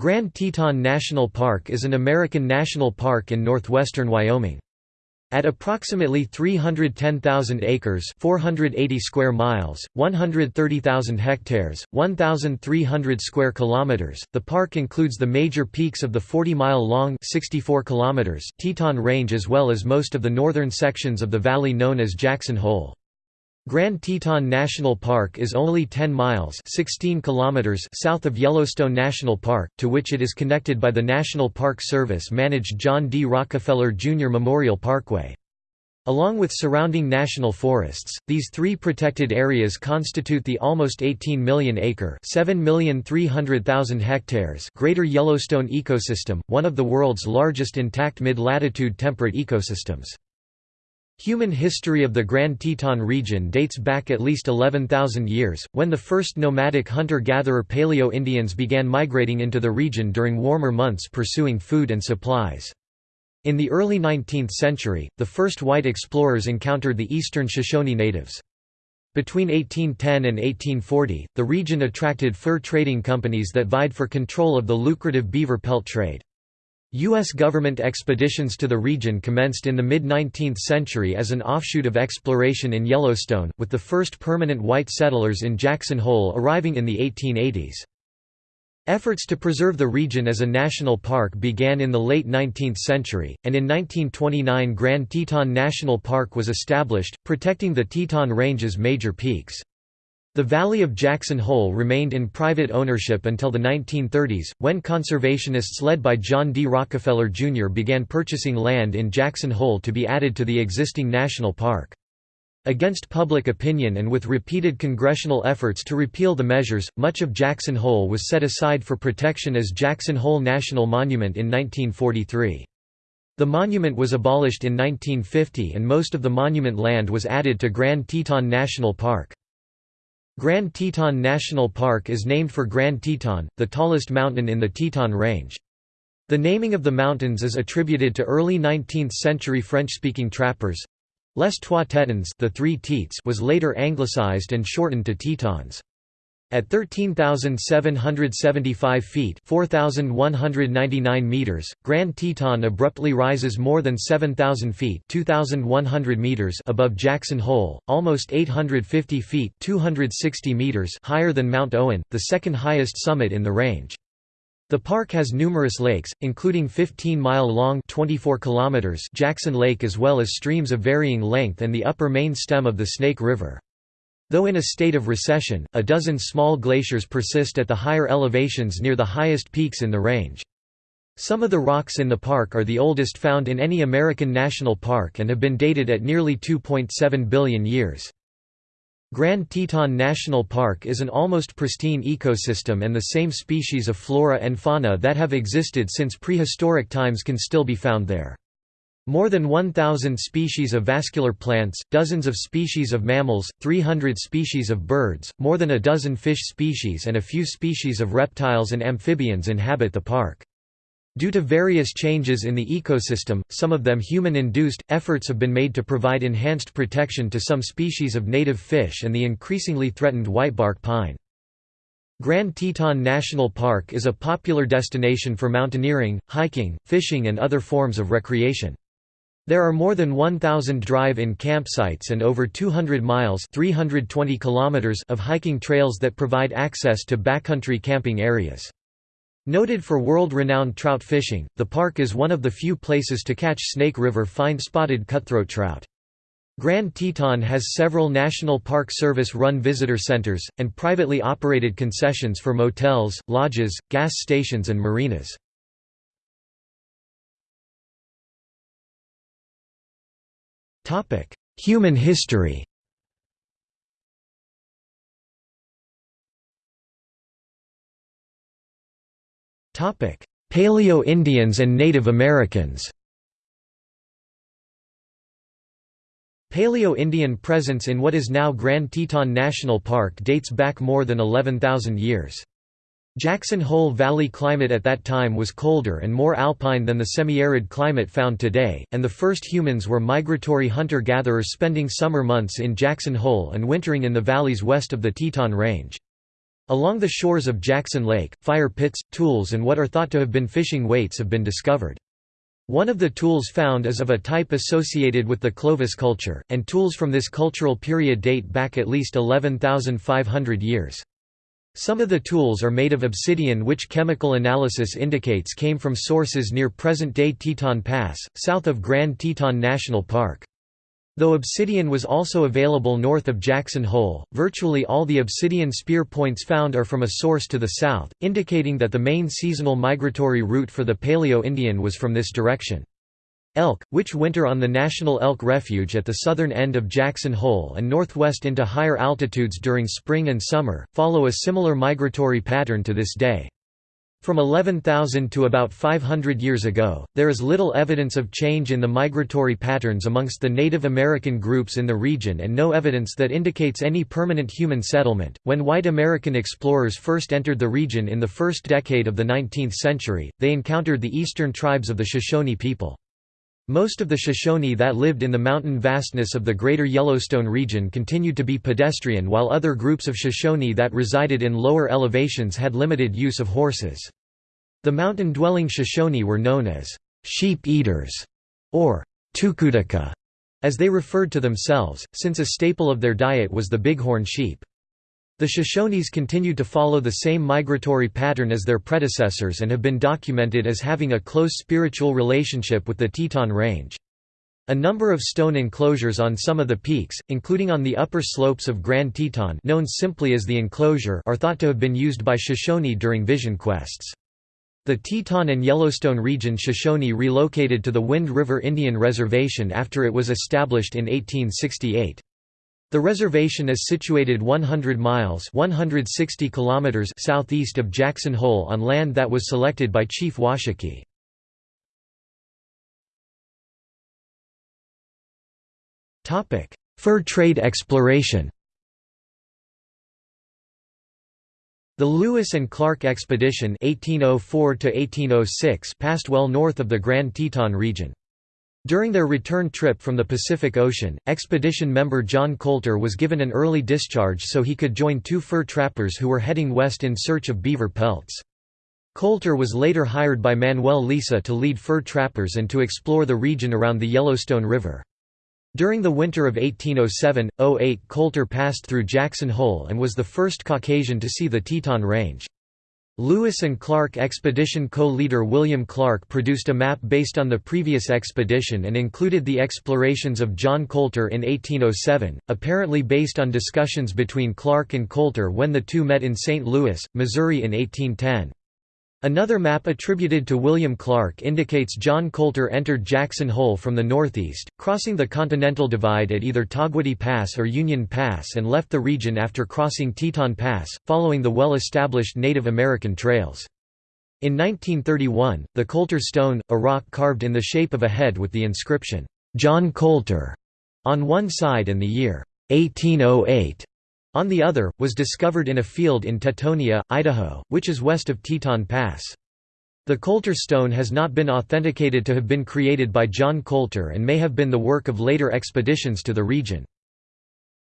Grand Teton National Park is an American national park in northwestern Wyoming. At approximately 310,000 acres 480 square miles, 130,000 hectares, 1,300 square kilometers, the park includes the major peaks of the 40-mile-long 64 kilometers Teton Range as well as most of the northern sections of the valley known as Jackson Hole. Grand Teton National Park is only 10 miles 16 kilometers south of Yellowstone National Park, to which it is connected by the National Park Service-managed John D. Rockefeller Jr. Memorial Parkway. Along with surrounding national forests, these three protected areas constitute the almost 18 million acre hectares Greater Yellowstone ecosystem, one of the world's largest intact mid-latitude temperate ecosystems. Human history of the Grand Teton region dates back at least 11,000 years, when the first nomadic hunter-gatherer Paleo-Indians began migrating into the region during warmer months pursuing food and supplies. In the early 19th century, the first white explorers encountered the eastern Shoshone natives. Between 1810 and 1840, the region attracted fur trading companies that vied for control of the lucrative beaver pelt trade. U.S. government expeditions to the region commenced in the mid-19th century as an offshoot of exploration in Yellowstone, with the first permanent white settlers in Jackson Hole arriving in the 1880s. Efforts to preserve the region as a national park began in the late 19th century, and in 1929 Grand Teton National Park was established, protecting the Teton Range's major peaks. The Valley of Jackson Hole remained in private ownership until the 1930s, when conservationists led by John D. Rockefeller Jr. began purchasing land in Jackson Hole to be added to the existing national park. Against public opinion and with repeated congressional efforts to repeal the measures, much of Jackson Hole was set aside for protection as Jackson Hole National Monument in 1943. The monument was abolished in 1950 and most of the monument land was added to Grand Teton National Park. Grand Teton National Park is named for Grand Teton, the tallest mountain in the Teton Range. The naming of the mountains is attributed to early 19th-century French-speaking trappers. Les Trois Tetons the three teats was later anglicized and shortened to Tetons. At 13,775 feet 4,199 meters, Grand Teton abruptly rises more than 7,000 feet 2,100 meters above Jackson Hole, almost 850 feet 260 meters higher than Mount Owen, the second highest summit in the range. The park has numerous lakes, including 15-mile-long Jackson Lake as well as streams of varying length and the upper main stem of the Snake River. Though in a state of recession, a dozen small glaciers persist at the higher elevations near the highest peaks in the range. Some of the rocks in the park are the oldest found in any American national park and have been dated at nearly 2.7 billion years. Grand Teton National Park is an almost pristine ecosystem and the same species of flora and fauna that have existed since prehistoric times can still be found there. More than 1,000 species of vascular plants, dozens of species of mammals, 300 species of birds, more than a dozen fish species and a few species of reptiles and amphibians inhabit the park. Due to various changes in the ecosystem, some of them human-induced, efforts have been made to provide enhanced protection to some species of native fish and the increasingly threatened whitebark pine. Grand Teton National Park is a popular destination for mountaineering, hiking, fishing and other forms of recreation. There are more than 1,000 drive-in campsites and over 200 miles 320 kilometers of hiking trails that provide access to backcountry camping areas. Noted for world-renowned trout fishing, the park is one of the few places to catch Snake River fine-spotted cutthroat trout. Grand Teton has several National Park Service-run visitor centers, and privately operated concessions for motels, lodges, gas stations and marinas. Human history. Paleo-Indians and Native Americans. Paleo-Indian presence in what is now Grand Teton National Park dates back more than 11,000 years. Jackson Hole Valley climate at that time was colder and more alpine than the semi-arid climate found today, and the first humans were migratory hunter-gatherers spending summer months in Jackson Hole and wintering in the valleys west of the Teton Range. Along the shores of Jackson Lake, fire pits, tools and what are thought to have been fishing weights have been discovered. One of the tools found is of a type associated with the Clovis culture, and tools from this cultural period date back at least 11,500 years. Some of the tools are made of obsidian which chemical analysis indicates came from sources near present-day Teton Pass, south of Grand Teton National Park. Though obsidian was also available north of Jackson Hole, virtually all the obsidian spear points found are from a source to the south, indicating that the main seasonal migratory route for the Paleo-Indian was from this direction. Elk, which winter on the National Elk Refuge at the southern end of Jackson Hole and northwest into higher altitudes during spring and summer, follow a similar migratory pattern to this day. From 11,000 to about 500 years ago, there is little evidence of change in the migratory patterns amongst the Native American groups in the region and no evidence that indicates any permanent human settlement. When white American explorers first entered the region in the first decade of the 19th century, they encountered the eastern tribes of the Shoshone people. Most of the Shoshone that lived in the mountain vastness of the greater Yellowstone region continued to be pedestrian while other groups of Shoshone that resided in lower elevations had limited use of horses. The mountain-dwelling Shoshone were known as sheep-eaters, or tukudaka, as they referred to themselves, since a staple of their diet was the bighorn sheep. The Shoshones continued to follow the same migratory pattern as their predecessors and have been documented as having a close spiritual relationship with the Teton Range. A number of stone enclosures on some of the peaks, including on the upper slopes of Grand Teton known simply as the enclosure are thought to have been used by Shoshone during vision quests. The Teton and Yellowstone region Shoshone relocated to the Wind River Indian Reservation after it was established in 1868. The reservation is situated 100 miles 160 kilometers southeast of Jackson Hole on land that was selected by Chief Washakie. Fur trade exploration The Lewis and Clark Expedition 1804 passed well north of the Grand Teton region. During their return trip from the Pacific Ocean, expedition member John Colter was given an early discharge so he could join two fur trappers who were heading west in search of beaver pelts. Colter was later hired by Manuel Lisa to lead fur trappers and to explore the region around the Yellowstone River. During the winter of 1807–08 Colter passed through Jackson Hole and was the first Caucasian to see the Teton Range. Lewis and Clark expedition co-leader William Clark produced a map based on the previous expedition and included the explorations of John Colter in 1807, apparently based on discussions between Clark and Colter when the two met in St. Louis, Missouri in 1810. Another map attributed to William Clark indicates John Colter entered Jackson Hole from the northeast, crossing the Continental Divide at either Togwotee Pass or Union Pass and left the region after crossing Teton Pass, following the well-established Native American trails. In 1931, the Colter Stone, a rock carved in the shape of a head with the inscription, "'John Colter' on one side and the year 1808 on the other, was discovered in a field in Tetonia, Idaho, which is west of Teton Pass. The Colter stone has not been authenticated to have been created by John Colter and may have been the work of later expeditions to the region.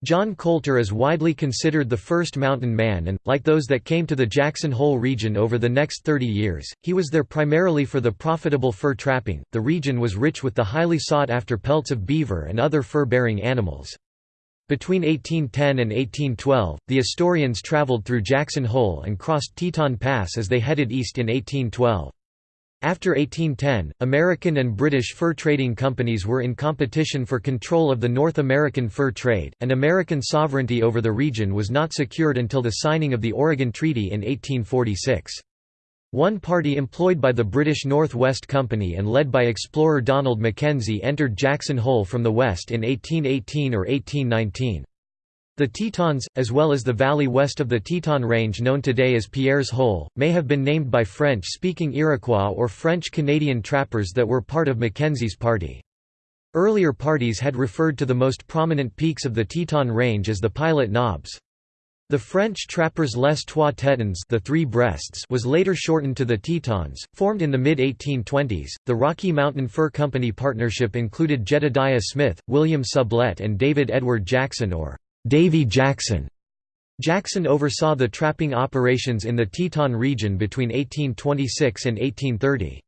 John Colter is widely considered the first mountain man and, like those that came to the Jackson Hole region over the next 30 years, he was there primarily for the profitable fur trapping. The region was rich with the highly sought after pelts of beaver and other fur-bearing animals. Between 1810 and 1812, the Astorians traveled through Jackson Hole and crossed Teton Pass as they headed east in 1812. After 1810, American and British fur trading companies were in competition for control of the North American fur trade, and American sovereignty over the region was not secured until the signing of the Oregon Treaty in 1846. One party employed by the British North West Company and led by explorer Donald Mackenzie entered Jackson Hole from the west in 1818 or 1819. The Tetons, as well as the valley west of the Teton Range known today as Pierre's Hole, may have been named by French-speaking Iroquois or French-Canadian trappers that were part of Mackenzie's party. Earlier parties had referred to the most prominent peaks of the Teton Range as the Pilot Knobs. The French trappers Les Trois Tetons the Three Breasts was later shortened to the Tetons, formed in the mid-1820s. The Rocky Mountain Fur Company partnership included Jedediah Smith, William Sublette and David Edward Jackson or Davy Jackson. Jackson oversaw the trapping operations in the Teton region between 1826 and 1830.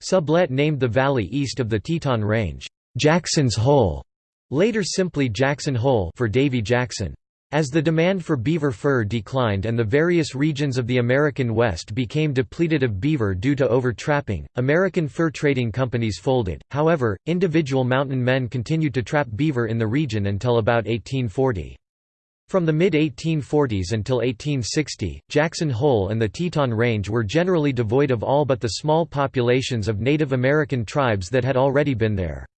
Sublette named the valley east of the Teton Range, "'Jackson's Hole' later simply Jackson Hole for Davy Jackson. As the demand for beaver fur declined and the various regions of the American West became depleted of beaver due to overtrapping, American fur trading companies folded. However, individual mountain men continued to trap beaver in the region until about 1840. From the mid-1840s until 1860, Jackson Hole and the Teton Range were generally devoid of all but the small populations of Native American tribes that had already been there.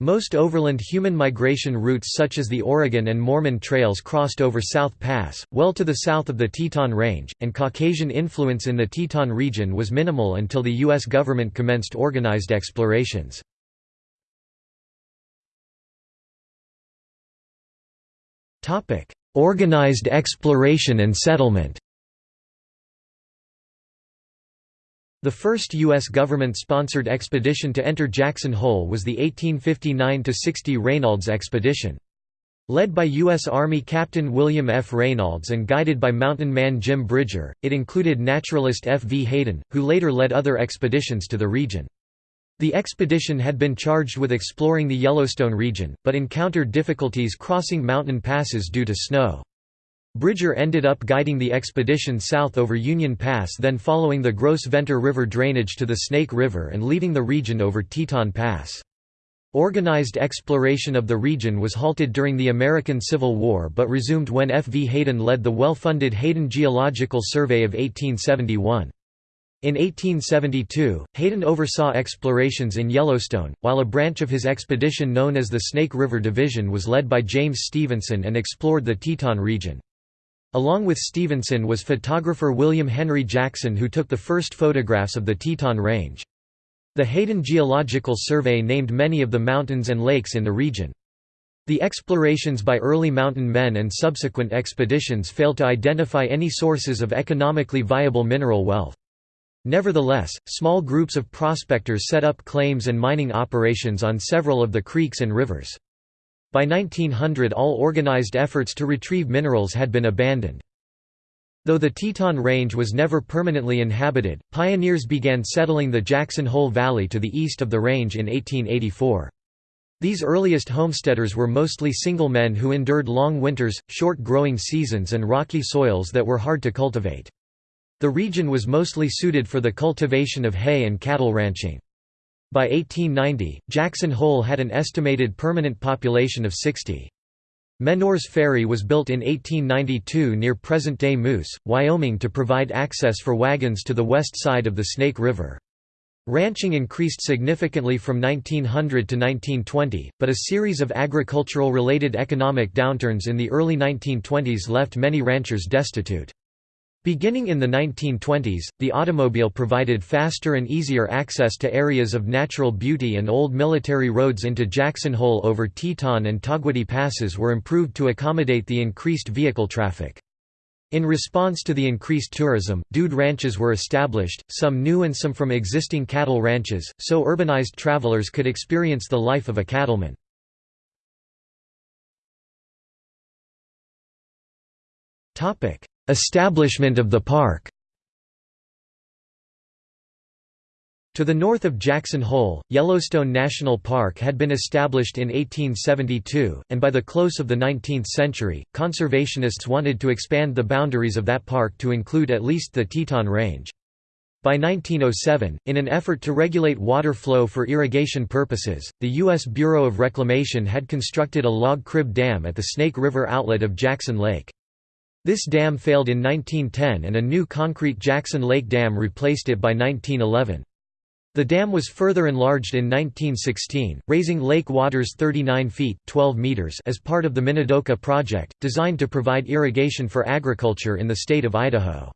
Most overland human migration routes such as the Oregon and Mormon trails crossed over South Pass, well to the south of the Teton Range, and Caucasian influence in the Teton region was minimal until the U.S. government commenced organized explorations. Organized exploration and settlement The first U.S. government-sponsored expedition to enter Jackson Hole was the 1859–60 Reynolds Expedition. Led by U.S. Army Captain William F. Reynolds and guided by mountain man Jim Bridger, it included naturalist F. V. Hayden, who later led other expeditions to the region. The expedition had been charged with exploring the Yellowstone region, but encountered difficulties crossing mountain passes due to snow. Bridger ended up guiding the expedition south over Union Pass then following the Gros Ventre River drainage to the Snake River and leaving the region over Teton Pass. Organized exploration of the region was halted during the American Civil War but resumed when F. V. Hayden led the well-funded Hayden Geological Survey of 1871. In 1872, Hayden oversaw explorations in Yellowstone, while a branch of his expedition known as the Snake River Division was led by James Stevenson and explored the Teton region. Along with Stevenson was photographer William Henry Jackson who took the first photographs of the Teton Range. The Hayden Geological Survey named many of the mountains and lakes in the region. The explorations by early mountain men and subsequent expeditions failed to identify any sources of economically viable mineral wealth. Nevertheless, small groups of prospectors set up claims and mining operations on several of the creeks and rivers. By 1900 all organized efforts to retrieve minerals had been abandoned. Though the Teton Range was never permanently inhabited, pioneers began settling the Jackson Hole Valley to the east of the range in 1884. These earliest homesteaders were mostly single men who endured long winters, short growing seasons and rocky soils that were hard to cultivate. The region was mostly suited for the cultivation of hay and cattle ranching. By 1890, Jackson Hole had an estimated permanent population of 60. Menor's Ferry was built in 1892 near present-day Moose, Wyoming to provide access for wagons to the west side of the Snake River. Ranching increased significantly from 1900 to 1920, but a series of agricultural-related economic downturns in the early 1920s left many ranchers destitute. Beginning in the 1920s, the automobile provided faster and easier access to areas of natural beauty and old military roads into Jackson Hole over Teton and Togwotee passes were improved to accommodate the increased vehicle traffic. In response to the increased tourism, dude ranches were established, some new and some from existing cattle ranches, so urbanized travelers could experience the life of a cattleman. Establishment of the park To the north of Jackson Hole, Yellowstone National Park had been established in 1872, and by the close of the 19th century, conservationists wanted to expand the boundaries of that park to include at least the Teton Range. By 1907, in an effort to regulate water flow for irrigation purposes, the U.S. Bureau of Reclamation had constructed a log crib dam at the Snake River outlet of Jackson Lake. This dam failed in 1910 and a new concrete Jackson Lake Dam replaced it by 1911. The dam was further enlarged in 1916, raising lake waters 39 feet 12 meters as part of the Minidoka Project, designed to provide irrigation for agriculture in the state of Idaho.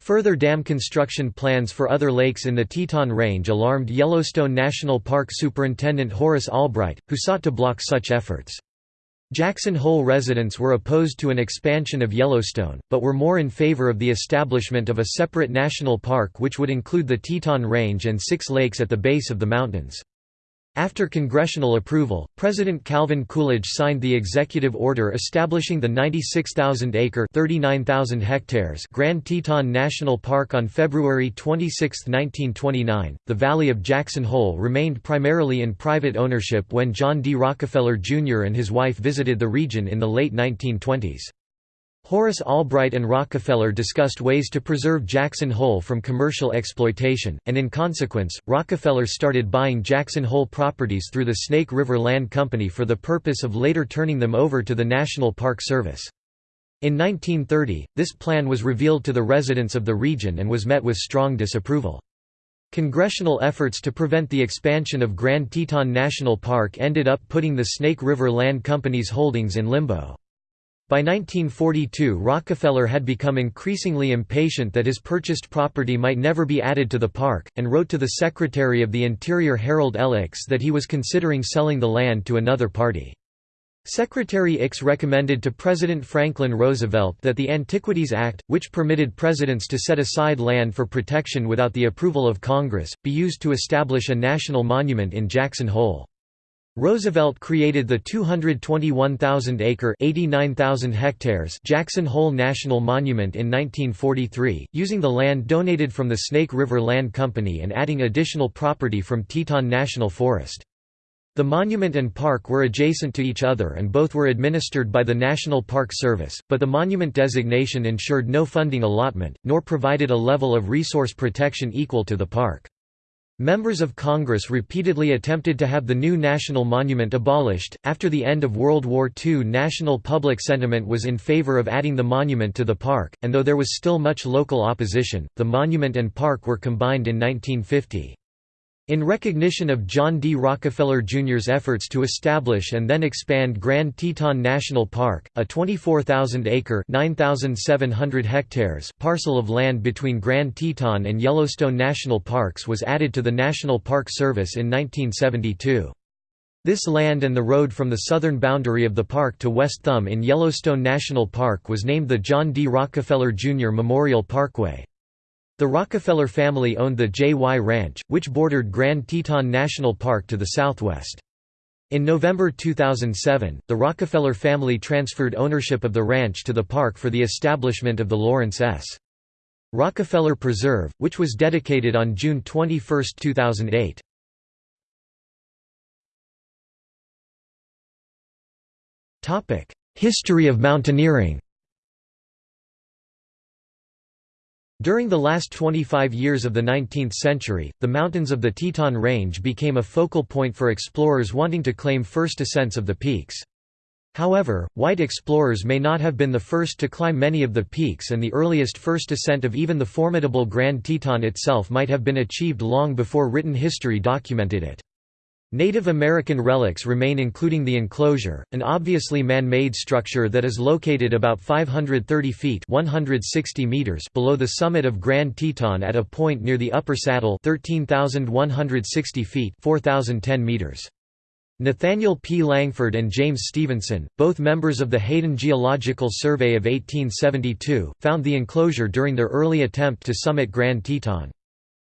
Further dam construction plans for other lakes in the Teton Range alarmed Yellowstone National Park Superintendent Horace Albright, who sought to block such efforts. Jackson Hole residents were opposed to an expansion of Yellowstone, but were more in favor of the establishment of a separate national park which would include the Teton Range and six lakes at the base of the mountains. After congressional approval, President Calvin Coolidge signed the executive order establishing the 96,000-acre (39,000 hectares) Grand Teton National Park on February 26, 1929. The Valley of Jackson Hole remained primarily in private ownership when John D. Rockefeller Jr. and his wife visited the region in the late 1920s. Horace Albright and Rockefeller discussed ways to preserve Jackson Hole from commercial exploitation, and in consequence, Rockefeller started buying Jackson Hole properties through the Snake River Land Company for the purpose of later turning them over to the National Park Service. In 1930, this plan was revealed to the residents of the region and was met with strong disapproval. Congressional efforts to prevent the expansion of Grand Teton National Park ended up putting the Snake River Land Company's holdings in limbo. By 1942 Rockefeller had become increasingly impatient that his purchased property might never be added to the park, and wrote to the Secretary of the Interior Harold L. That he was considering selling the land to another party. Secretary Ickes recommended to President Franklin Roosevelt that the Antiquities Act, which permitted presidents to set aside land for protection without the approval of Congress, be used to establish a national monument in Jackson Hole. Roosevelt created the 221,000-acre (89,000 hectares) Jackson Hole National Monument in 1943, using the land donated from the Snake River Land Company and adding additional property from Teton National Forest. The monument and park were adjacent to each other and both were administered by the National Park Service, but the monument designation ensured no funding allotment, nor provided a level of resource protection equal to the park. Members of Congress repeatedly attempted to have the new national monument abolished. After the end of World War II, national public sentiment was in favor of adding the monument to the park, and though there was still much local opposition, the monument and park were combined in 1950. In recognition of John D. Rockefeller Jr.'s efforts to establish and then expand Grand Teton National Park, a 24,000-acre hectares parcel of land between Grand Teton and Yellowstone National Parks was added to the National Park Service in 1972. This land and the road from the southern boundary of the park to West Thumb in Yellowstone National Park was named the John D. Rockefeller Jr. Memorial Parkway. The Rockefeller family owned the J.Y. Ranch, which bordered Grand Teton National Park to the southwest. In November 2007, the Rockefeller family transferred ownership of the ranch to the park for the establishment of the Laurance S. Rockefeller Preserve, which was dedicated on June 21, 2008. History of mountaineering During the last 25 years of the 19th century, the mountains of the Teton Range became a focal point for explorers wanting to claim first ascents of the peaks. However, white explorers may not have been the first to climb many of the peaks and the earliest first ascent of even the formidable Grand Teton itself might have been achieved long before written history documented it. Native American relics remain including the enclosure, an obviously man-made structure that is located about 530 feet 160 meters below the summit of Grand Teton at a point near the upper saddle 13,160 feet 4,010 meters. Nathaniel P. Langford and James Stevenson, both members of the Hayden Geological Survey of 1872, found the enclosure during their early attempt to summit Grand Teton.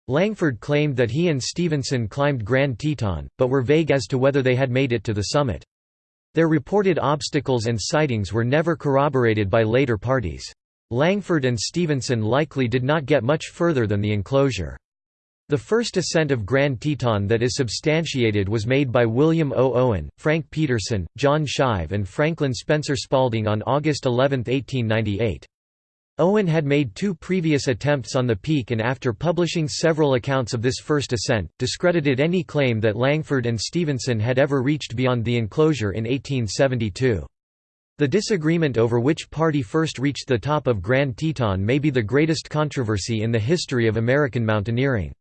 Langford claimed that he and Stevenson climbed Grand Teton, but were vague as to whether they had made it to the summit. Their reported obstacles and sightings were never corroborated by later parties. Langford and Stevenson likely did not get much further than the enclosure. The first ascent of Grand Teton that is substantiated was made by William O. Owen, Frank Peterson, John Shive and Franklin Spencer Spalding on August 11, 1898. Owen had made two previous attempts on the peak and after publishing several accounts of this first ascent, discredited any claim that Langford and Stevenson had ever reached beyond the enclosure in 1872. The disagreement over which party first reached the top of Grand Teton may be the greatest controversy in the history of American mountaineering.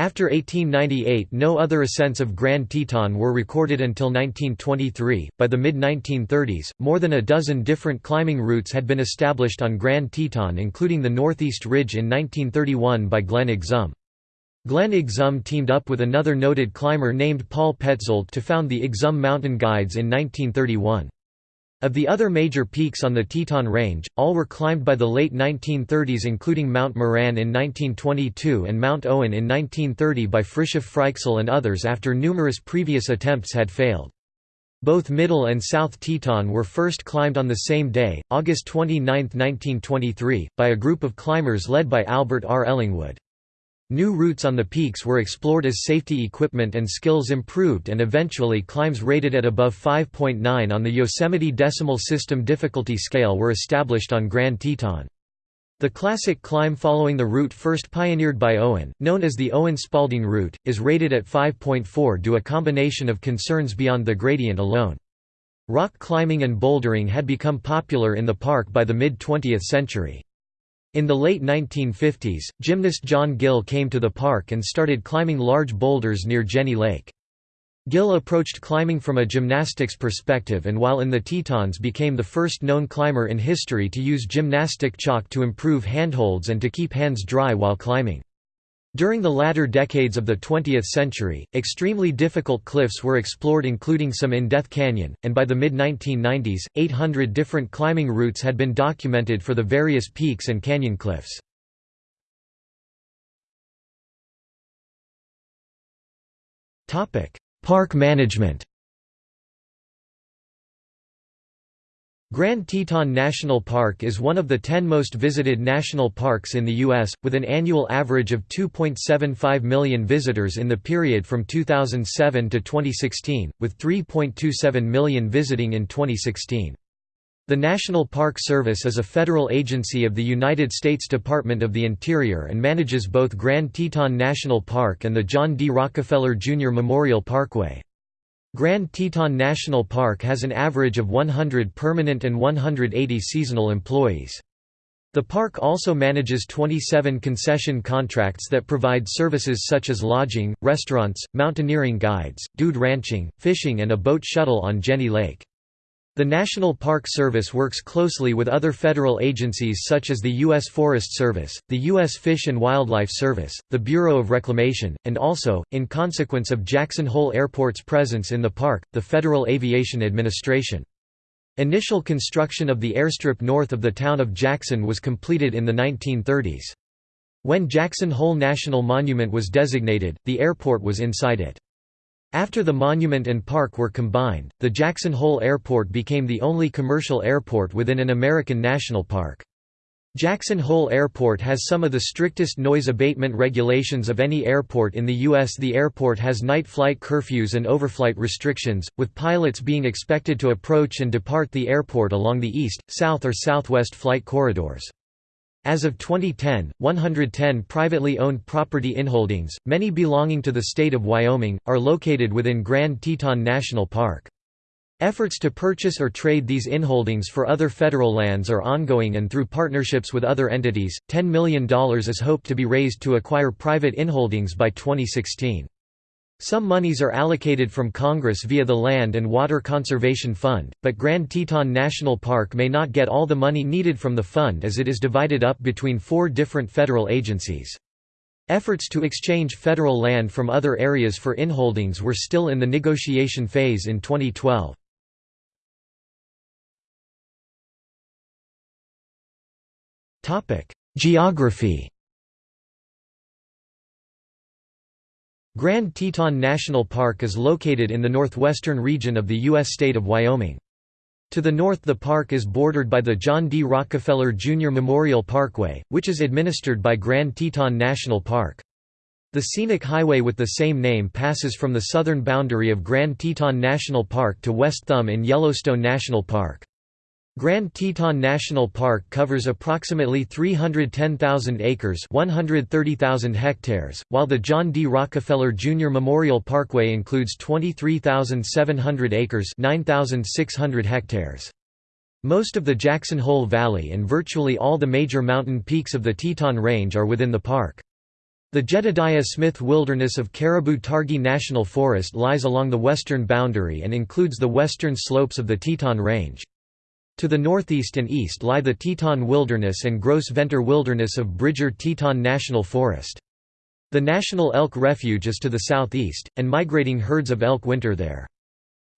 After 1898 no other ascents of Grand Teton were recorded until 1923. By the mid-1930s, more than a dozen different climbing routes had been established on Grand Teton including the Northeast Ridge in 1931 by Glenn Exum. Glenn Exum teamed up with another noted climber named Paul Petzoldt to found the Exum Mountain Guides in 1931. Of the other major peaks on the Teton Range, all were climbed by the late 1930s including Mount Moran in 1922 and Mount Owen in 1930 by Fritiof Fryxell and others after numerous previous attempts had failed. Both Middle and South Teton were first climbed on the same day, August 29, 1923, by a group of climbers led by Albert R. Ellingwood. New routes on the peaks were explored as safety equipment and skills improved and eventually climbs rated at above 5.9 on the Yosemite Decimal System difficulty scale were established on Grand Teton. The classic climb following the route first pioneered by Owen, known as the Owen-Spalding route, is rated at 5.4 due to a combination of concerns beyond the gradient alone. Rock climbing and bouldering had become popular in the park by the mid-20th century. In the late 1950s, gymnast John Gill came to the park and started climbing large boulders near Jenny Lake. Gill approached climbing from a gymnastics perspective and while in the Tetons became the first known climber in history to use gymnastic chalk to improve handholds and to keep hands dry while climbing. During the latter decades of the 20th century, extremely difficult cliffs were explored including some in Death Canyon, and by the mid-1990s, 800 different climbing routes had been documented for the various peaks and canyon cliffs. Park management Grand Teton National Park is one of the 10 most visited national parks in the U.S., with an annual average of 2.75 million visitors in the period from 2007 to 2016, with 3.27 million visiting in 2016. The National Park Service is a federal agency of the United States Department of the Interior and manages both Grand Teton National Park and the John D. Rockefeller Jr. Memorial Parkway. Grand Teton National Park has an average of 100 permanent and 180 seasonal employees. The park also manages 27 concession contracts that provide services such as lodging, restaurants, mountaineering guides, dude ranching, fishing and a boat shuttle on Jenny Lake. The National Park Service works closely with other federal agencies such as the U.S. Forest Service, the U.S. Fish and Wildlife Service, the Bureau of Reclamation, and also, in consequence of Jackson Hole Airport's presence in the park, the Federal Aviation Administration. Initial construction of the airstrip north of the town of Jackson was completed in the 1930s. When Jackson Hole National Monument was designated, the airport was inside it. After the monument and park were combined, the Jackson Hole Airport became the only commercial airport within an American national park. Jackson Hole Airport has some of the strictest noise abatement regulations of any airport in the U.S. The airport has night flight curfews and overflight restrictions, with pilots being expected to approach and depart the airport along the east, south or southwest flight corridors. As of 2010, 110 privately owned property inholdings, many belonging to the state of Wyoming, are located within Grand Teton National Park. Efforts to purchase or trade these inholdings for other federal lands are ongoing and through partnerships with other entities, $10 million is hoped to be raised to acquire private inholdings by 2016. Some monies are allocated from Congress via the Land and Water Conservation Fund, but Grand Teton National Park may not get all the money needed from the fund as it is divided up between four different federal agencies. Efforts to exchange federal land from other areas for inholdings were still in the negotiation phase in 2012. Geography Grand Teton National Park is located in the northwestern region of the U.S. state of Wyoming. To the north the park is bordered by the John D. Rockefeller Jr. Memorial Parkway, which is administered by Grand Teton National Park. The scenic highway with the same name passes from the southern boundary of Grand Teton National Park to West Thumb in Yellowstone National Park. Grand Teton National Park covers approximately 310,000 acres 130,000 hectares, while the John D. Rockefeller Jr. Memorial Parkway includes 23,700 acres 9,600 hectares. Most of the Jackson Hole Valley and virtually all the major mountain peaks of the Teton Range are within the park. The Jedediah Smith Wilderness of Caribou Targhee National Forest lies along the western boundary and includes the western slopes of the Teton Range. To the northeast and east lie the Teton Wilderness and Gros Ventre Wilderness of Bridger Teton National Forest. The National Elk Refuge is to the southeast, and migrating herds of elk winter there.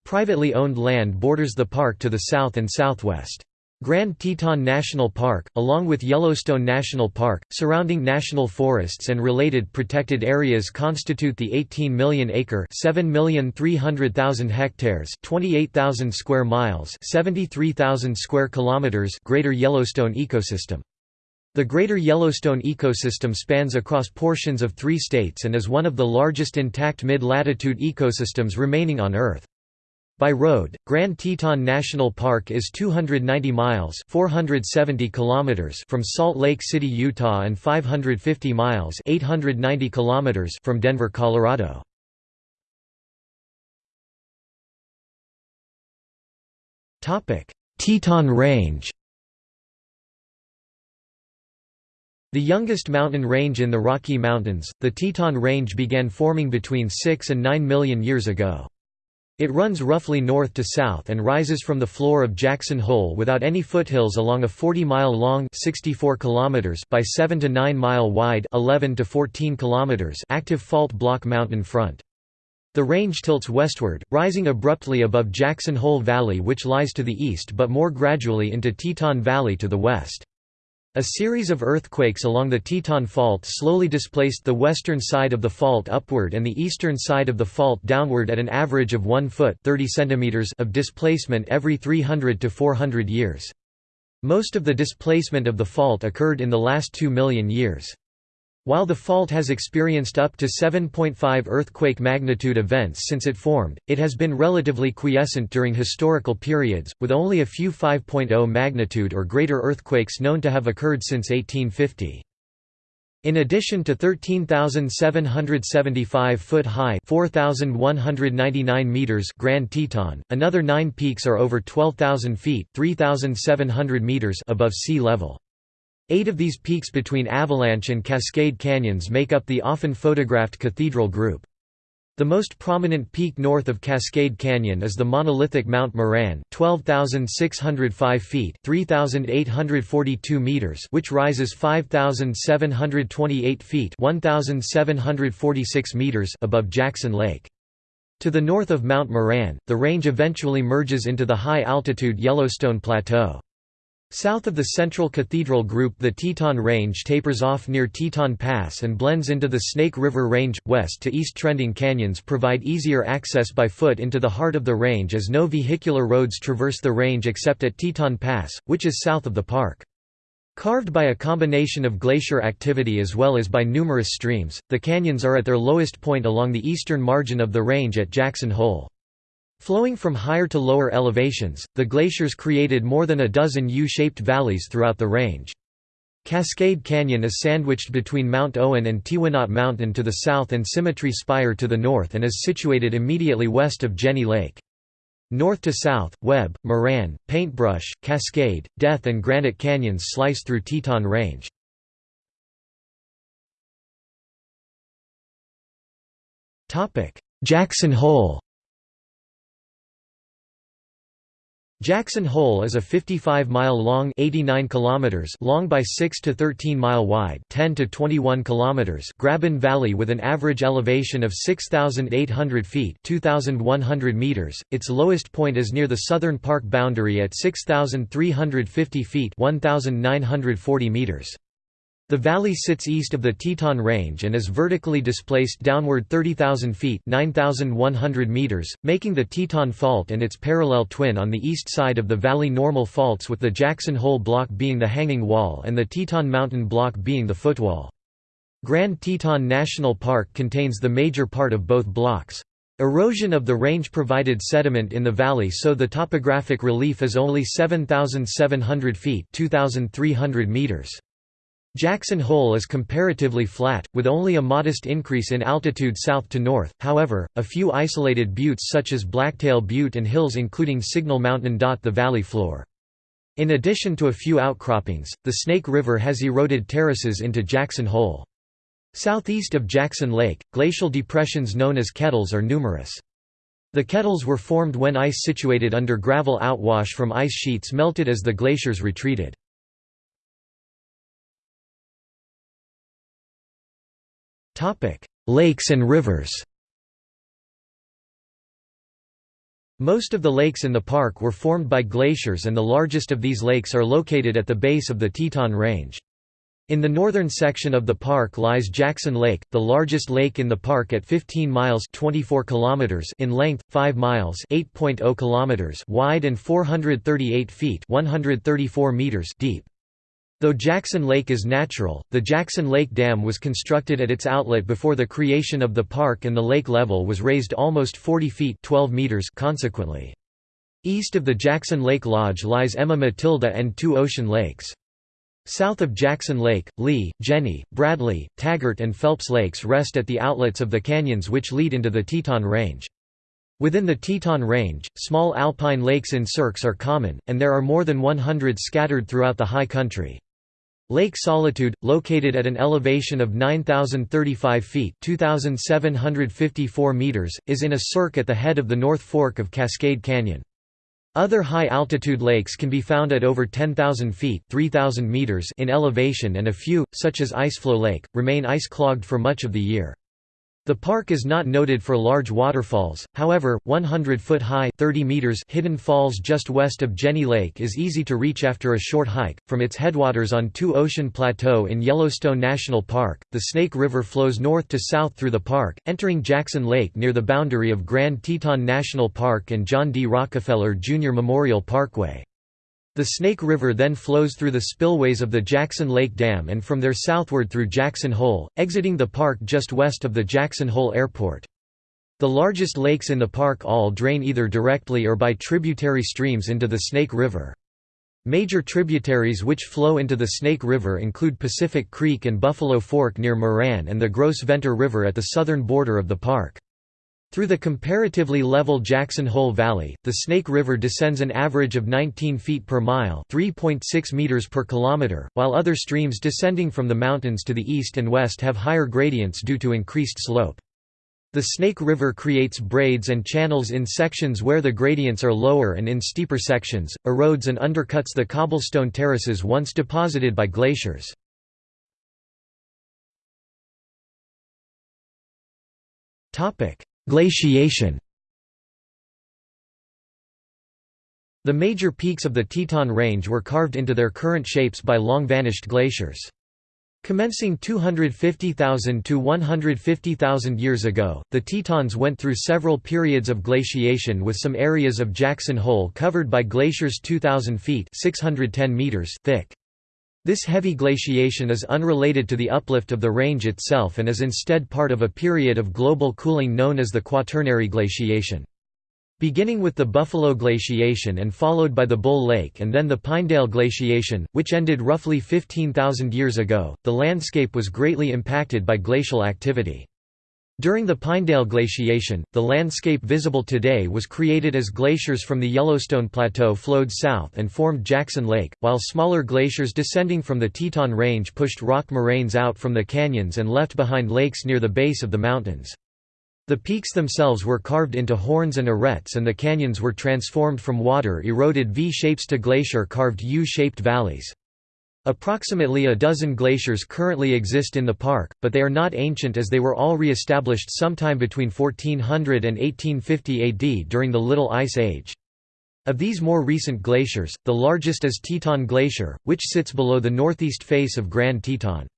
Privately owned land borders the park to the south and southwest. Grand Teton National Park, along with Yellowstone National Park, surrounding national forests and related protected areas constitute the 18 million acre 7,300,000 hectares 28,000 square miles 73,000 square kilometers Greater Yellowstone ecosystem. The Greater Yellowstone ecosystem spans across portions of three states and is one of the largest intact mid-latitude ecosystems remaining on Earth. By road, Grand Teton National Park is 290 miles 470 kilometers from Salt Lake City, Utah and 550 miles 890 kilometers from Denver, Colorado. Teton Range The youngest mountain range in the Rocky Mountains, the Teton Range began forming between 6 and 9 million years ago. It runs roughly north to south and rises from the floor of Jackson Hole without any foothills along a 40-mile long 64 kilometers by 7 to 9 mile wide 11 to 14 kilometers active fault block mountain front. The range tilts westward, rising abruptly above Jackson Hole Valley which lies to the east but more gradually into Teton Valley to the west. A series of earthquakes along the Teton Fault slowly displaced the western side of the fault upward and the eastern side of the fault downward at an average of 1 foot 30 centimeters of displacement every 300 to 400 years. Most of the displacement of the fault occurred in the last 2 million years. While the fault has experienced up to 7.5 earthquake magnitude events since it formed, it has been relatively quiescent during historical periods, with only a few 5.0 magnitude or greater earthquakes known to have occurred since 1850. In addition to 13,775-foot high 4,199 meters Grand Teton, another nine peaks are over 12,000 feet 3,700 meters above sea level. Eight of these peaks between Avalanche and Cascade Canyons make up the often photographed Cathedral Group. The most prominent peak north of Cascade Canyon is the monolithic Mount Moran 12,605 feet 3,842 meters which rises 5,728 feet 1,746 meters above Jackson Lake. To the north of Mount Moran, the range eventually merges into the high-altitude Yellowstone Plateau. South of the central cathedral group the Teton Range tapers off near Teton Pass and blends into the Snake River Range. West to east trending canyons provide easier access by foot into the heart of the range as no vehicular roads traverse the range except at Teton Pass, which is south of the park. Carved by a combination of glacier activity as well as by numerous streams, the canyons are at their lowest point along the eastern margin of the range at Jackson Hole. Flowing from higher to lower elevations, the glaciers created more than a dozen U-shaped valleys throughout the range. Cascade Canyon is sandwiched between Mount Owen and Teewinot Mountain to the south and Symmetry Spire to the north and is situated immediately west of Jenny Lake. North to south, Webb, Moran, Paintbrush, Cascade, Death and Granite Canyons slice through Teton Range. Jackson Hole Jackson Hole is a 55-mile-long (89 kilometers) long by 6 to 13-mile wide (10 to 21 kilometers) graben valley with an average elevation of 6,800 feet (2,100 meters). Its lowest point is near the southern park boundary at 6,350 feet (1,940 meters). The valley sits east of the Teton Range and is vertically displaced downward 30,000 feet 9,100 meters, making the Teton Fault and its parallel twin on the east side of the valley normal faults with the Jackson Hole Block being the hanging wall and the Teton Mountain Block being the footwall. Grand Teton National Park contains the major part of both blocks. Erosion of the range provided sediment in the valley so the topographic relief is only 7,700 feet 2,300 meters. Jackson Hole is comparatively flat, with only a modest increase in altitude south to north, however, a few isolated buttes such as Blacktail Butte and hills including Signal Mountain dot the valley floor. In addition to a few outcroppings, the Snake River has eroded terraces into Jackson Hole. Southeast of Jackson Lake, glacial depressions known as kettles are numerous. The kettles were formed when ice situated under gravel outwash from ice sheets melted as the glaciers retreated. Lakes and rivers Most of the lakes in the park were formed by glaciers and the largest of these lakes are located at the base of the Teton Range. In the northern section of the park lies Jackson Lake, the largest lake in the park at 15 miles 24 kilometers in length, 5 miles 8.0 kilometers wide and 438 feet 134 meters deep. Though Jackson Lake is natural, the Jackson Lake Dam was constructed at its outlet before the creation of the park and the lake level was raised almost 40 feet 12 meters consequently. East of the Jackson Lake Lodge lies Emma Matilda and two ocean lakes. South of Jackson Lake, Lee, Jenny, Bradley, Taggart and Phelps Lakes rest at the outlets of the canyons which lead into the Teton Range. Within the Teton Range, small alpine lakes in cirques are common, and there are more than 100 scattered throughout the high country. Lake Solitude, located at an elevation of 9,035 feet 2,754 meters, is in a cirque at the head of the North Fork of Cascade Canyon. Other high-altitude lakes can be found at over 10,000 feet 3,000 meters in elevation and a few, such as Iceflow Lake, remain ice-clogged for much of the year. The park is not noted for large waterfalls, however, 100-foot-high Hidden Falls just west of Jenny Lake is easy to reach after a short hike. From its headwaters on Two Ocean Plateau in Yellowstone National Park, the Snake River flows north to south through the park, entering Jackson Lake near the boundary of Grand Teton National Park and John D. Rockefeller Jr. Memorial Parkway. The Snake River then flows through the spillways of the Jackson Lake Dam and from there southward through Jackson Hole, exiting the park just west of the Jackson Hole Airport. The largest lakes in the park all drain either directly or by tributary streams into the Snake River. Major tributaries which flow into the Snake River include Pacific Creek and Buffalo Fork near Moran and the Gros Ventre River at the southern border of the park. Through the comparatively level Jackson Hole Valley, the Snake River descends an average of 19 feet per mile 3.6 meters per kilometer, while other streams descending from the mountains to the east and west have higher gradients due to increased slope. The Snake River creates braids and channels in sections where the gradients are lower and in steeper sections, erodes and undercuts the cobblestone terraces once deposited by glaciers. Topic: Glaciation The major peaks of the Teton Range were carved into their current shapes by long-vanished glaciers. Commencing 250,000 to 150,000 years ago, the Tetons went through several periods of glaciation with some areas of Jackson Hole covered by glaciers 2,000 feet 610 meters thick. This heavy glaciation is unrelated to the uplift of the range itself and is instead part of a period of global cooling known as the Quaternary glaciation. Beginning with the Buffalo glaciation and followed by the Bull Lake and then the Pinedale glaciation, which ended roughly 15,000 years ago, the landscape was greatly impacted by glacial activity. During the Pinedale glaciation, the landscape visible today was created as glaciers from the Yellowstone Plateau flowed south and formed Jackson Lake, while smaller glaciers descending from the Teton Range pushed rock moraines out from the canyons and left behind lakes near the base of the mountains. The peaks themselves were carved into horns and arêtes and the canyons were transformed from water-eroded V-shapes to glacier-carved U-shaped valleys. Approximately a dozen glaciers currently exist in the park, but they are not ancient as they were all re-established sometime between 1400 and 1850 AD during the Little Ice Age. Of these more recent glaciers, the largest is Teton Glacier, which sits below the northeast face of Grand Teton.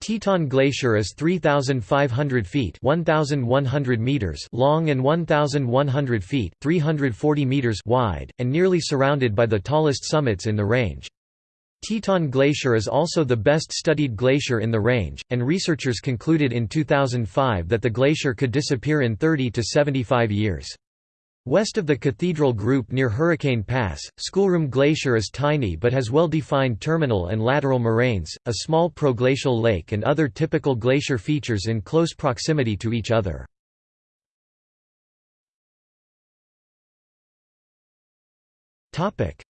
Teton Glacier is 3,500 feet 1,100 meters long and 1,100 feet 340 meters wide, and nearly surrounded by the tallest summits in the range. Teton Glacier is also the best studied glacier in the range, and researchers concluded in 2005 that the glacier could disappear in 30 to 75 years. West of the Cathedral Group near Hurricane Pass, Schoolroom Glacier is tiny but has well-defined terminal and lateral moraines, a small proglacial lake and other typical glacier features in close proximity to each other.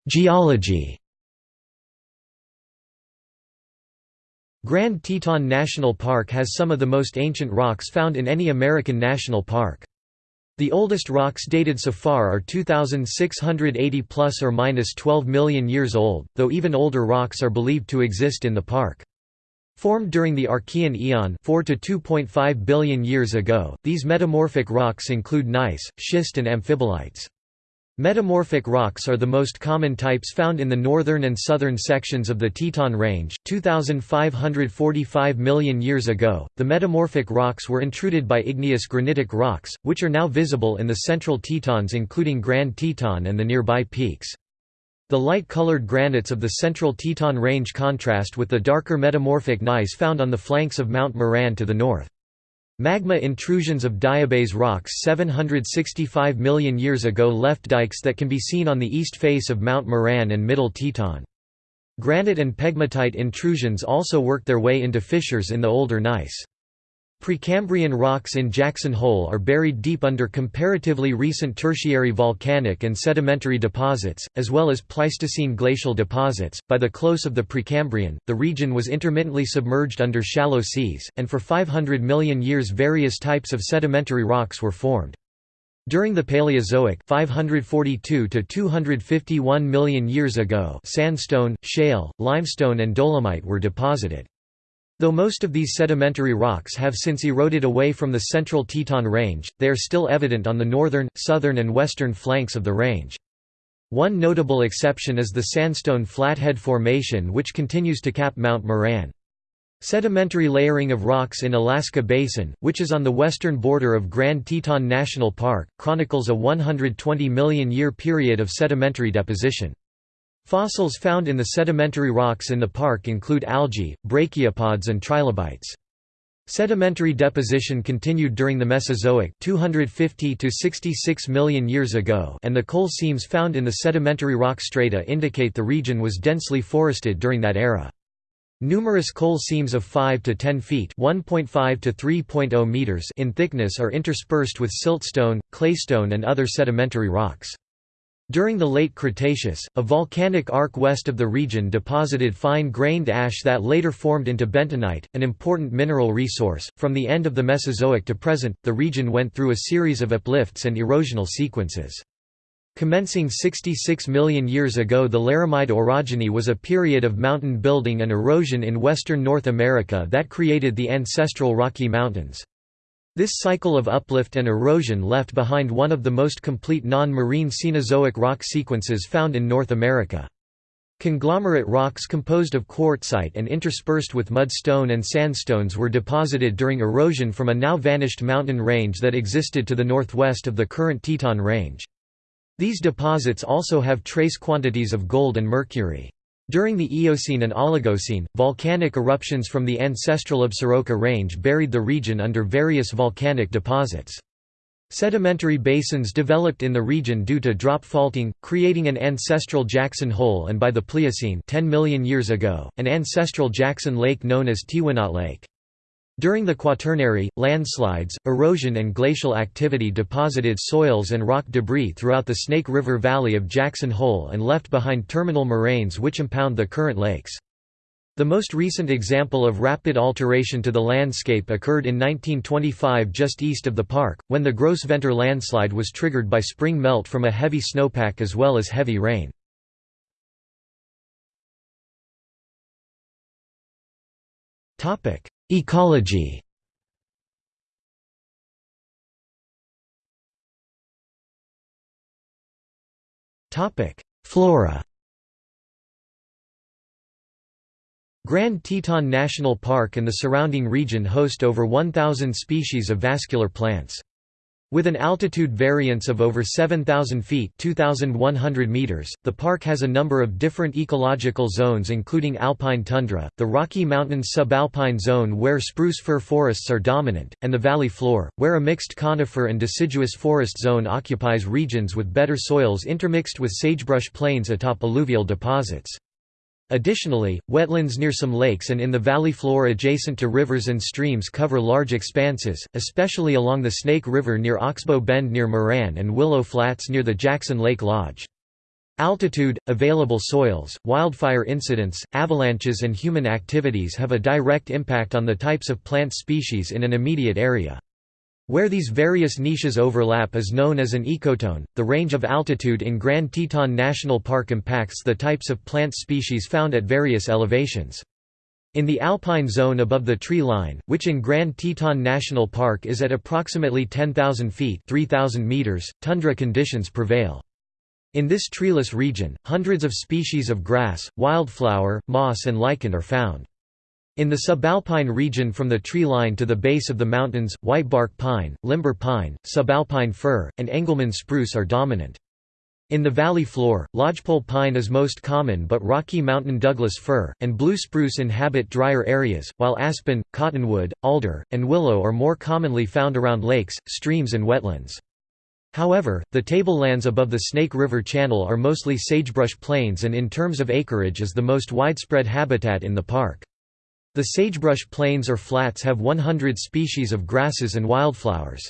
Geology Grand Teton National Park has some of the most ancient rocks found in any American national park. The oldest rocks dated so far are 2680 plus or minus 12 million years old, though even older rocks are believed to exist in the park. Formed during the Archean eon 4 to 2.5 billion years ago, these metamorphic rocks include gneiss, schist and amphibolites. Metamorphic rocks are the most common types found in the northern and southern sections of the Teton Range. 2,545 million years ago, the metamorphic rocks were intruded by igneous granitic rocks, which are now visible in the central Tetons, including Grand Teton and the nearby peaks. The light-colored granites of the central Teton Range contrast with the darker metamorphic gneiss found on the flanks of Mount Moran to the north. Magma intrusions of diabase rocks 765 million years ago left dikes that can be seen on the east face of Mount Moran and Middle Teton. Granite and pegmatite intrusions also worked their way into fissures in the older gneiss. Precambrian rocks in Jackson Hole are buried deep under comparatively recent tertiary volcanic and sedimentary deposits, as well as Pleistocene glacial deposits. By the close of the Precambrian, the region was intermittently submerged under shallow seas, and for 500 million years various types of sedimentary rocks were formed. During the Paleozoic 542 to 251 million years ago sandstone, shale, limestone and dolomite were deposited. Though most of these sedimentary rocks have since eroded away from the central Teton Range, they are still evident on the northern, southern and western flanks of the range. One notable exception is the sandstone Flathead Formation which continues to cap Mount Moran. Sedimentary layering of rocks in Alaska Basin, which is on the western border of Grand Teton National Park, chronicles a 120 million year period of sedimentary deposition. Fossils found in the sedimentary rocks in the park include algae, brachiopods and trilobites. Sedimentary deposition continued during the Mesozoic 250 to 66 million years ago and the coal seams found in the sedimentary rock strata indicate the region was densely forested during that era. Numerous coal seams of 5 to 10 feet (1.5 to 3.0 meters) in thickness are interspersed with siltstone, claystone and other sedimentary rocks. During the late Cretaceous, a volcanic arc west of the region deposited fine-grained ash that later formed into bentonite, an important mineral resource. From the end of the Mesozoic to present, the region went through a series of uplifts and erosional sequences. Commencing 66 million years ago the Laramide orogeny was a period of mountain building and erosion in western North America that created the ancestral Rocky Mountains. This cycle of uplift and erosion left behind one of the most complete non-marine Cenozoic rock sequences found in North America. Conglomerate rocks composed of quartzite and interspersed with mudstone and sandstones were deposited during erosion from a now vanished mountain range that existed to the northwest of the current Teton Range. These deposits also have trace quantities of gold and mercury. During the Eocene and Oligocene, volcanic eruptions from the ancestral Absaroka Range buried the region under various volcanic deposits. Sedimentary basins developed in the region due to drop faulting, creating an ancestral Jackson Hole and by the Pliocene 10 million years ago, an ancestral Jackson Lake known as Teewinot Lake. During the Quaternary, landslides, erosion and glacial activity deposited soils and rock debris throughout the Snake River Valley of Jackson Hole and left behind terminal moraines which impound the current lakes. The most recent example of rapid alteration to the landscape occurred in 1925 just east of the park, when the Gros Ventre landslide was triggered by spring melt from a heavy snowpack as well as heavy rain. Ecology Flora Grand Teton National Park and the surrounding region host over 1,000 species of vascular plants. With an altitude variance of over 7,000 feet 2,100 meters, the park has a number of different ecological zones including alpine tundra, the Rocky Mountains subalpine zone where spruce fir forests are dominant, and the valley floor, where a mixed conifer and deciduous forest zone occupies regions with better soils intermixed with sagebrush plains atop alluvial deposits. Additionally, wetlands near some lakes and in the valley floor adjacent to rivers and streams cover large expanses, especially along the Snake River near Oxbow Bend near Moran and Willow Flats near the Jackson Lake Lodge. Altitude, available soils, wildfire incidents, avalanches and human activities have a direct impact on the types of plant species in an immediate area. Where these various niches overlap is known as an ecotone. The range of altitude in Grand Teton National Park impacts the types of plant species found at various elevations. In the alpine zone above the tree line, which in Grand Teton National Park is at approximately 10,000 feet 3,000 meters, tundra conditions prevail. In this treeless region, hundreds of species of grass, wildflower, moss and lichen are found. In the subalpine region from the tree line to the base of the mountains, whitebark pine, limber pine, subalpine fir, and Engelmann spruce are dominant. In the valley floor, lodgepole pine is most common but Rocky Mountain Douglas fir, and blue spruce inhabit drier areas, while aspen, cottonwood, alder, and willow are more commonly found around lakes, streams and wetlands. However, the tablelands above the Snake River Channel are mostly sagebrush plains and in terms of acreage is the most widespread habitat in the park. The sagebrush plains or flats have 100 species of grasses and wildflowers.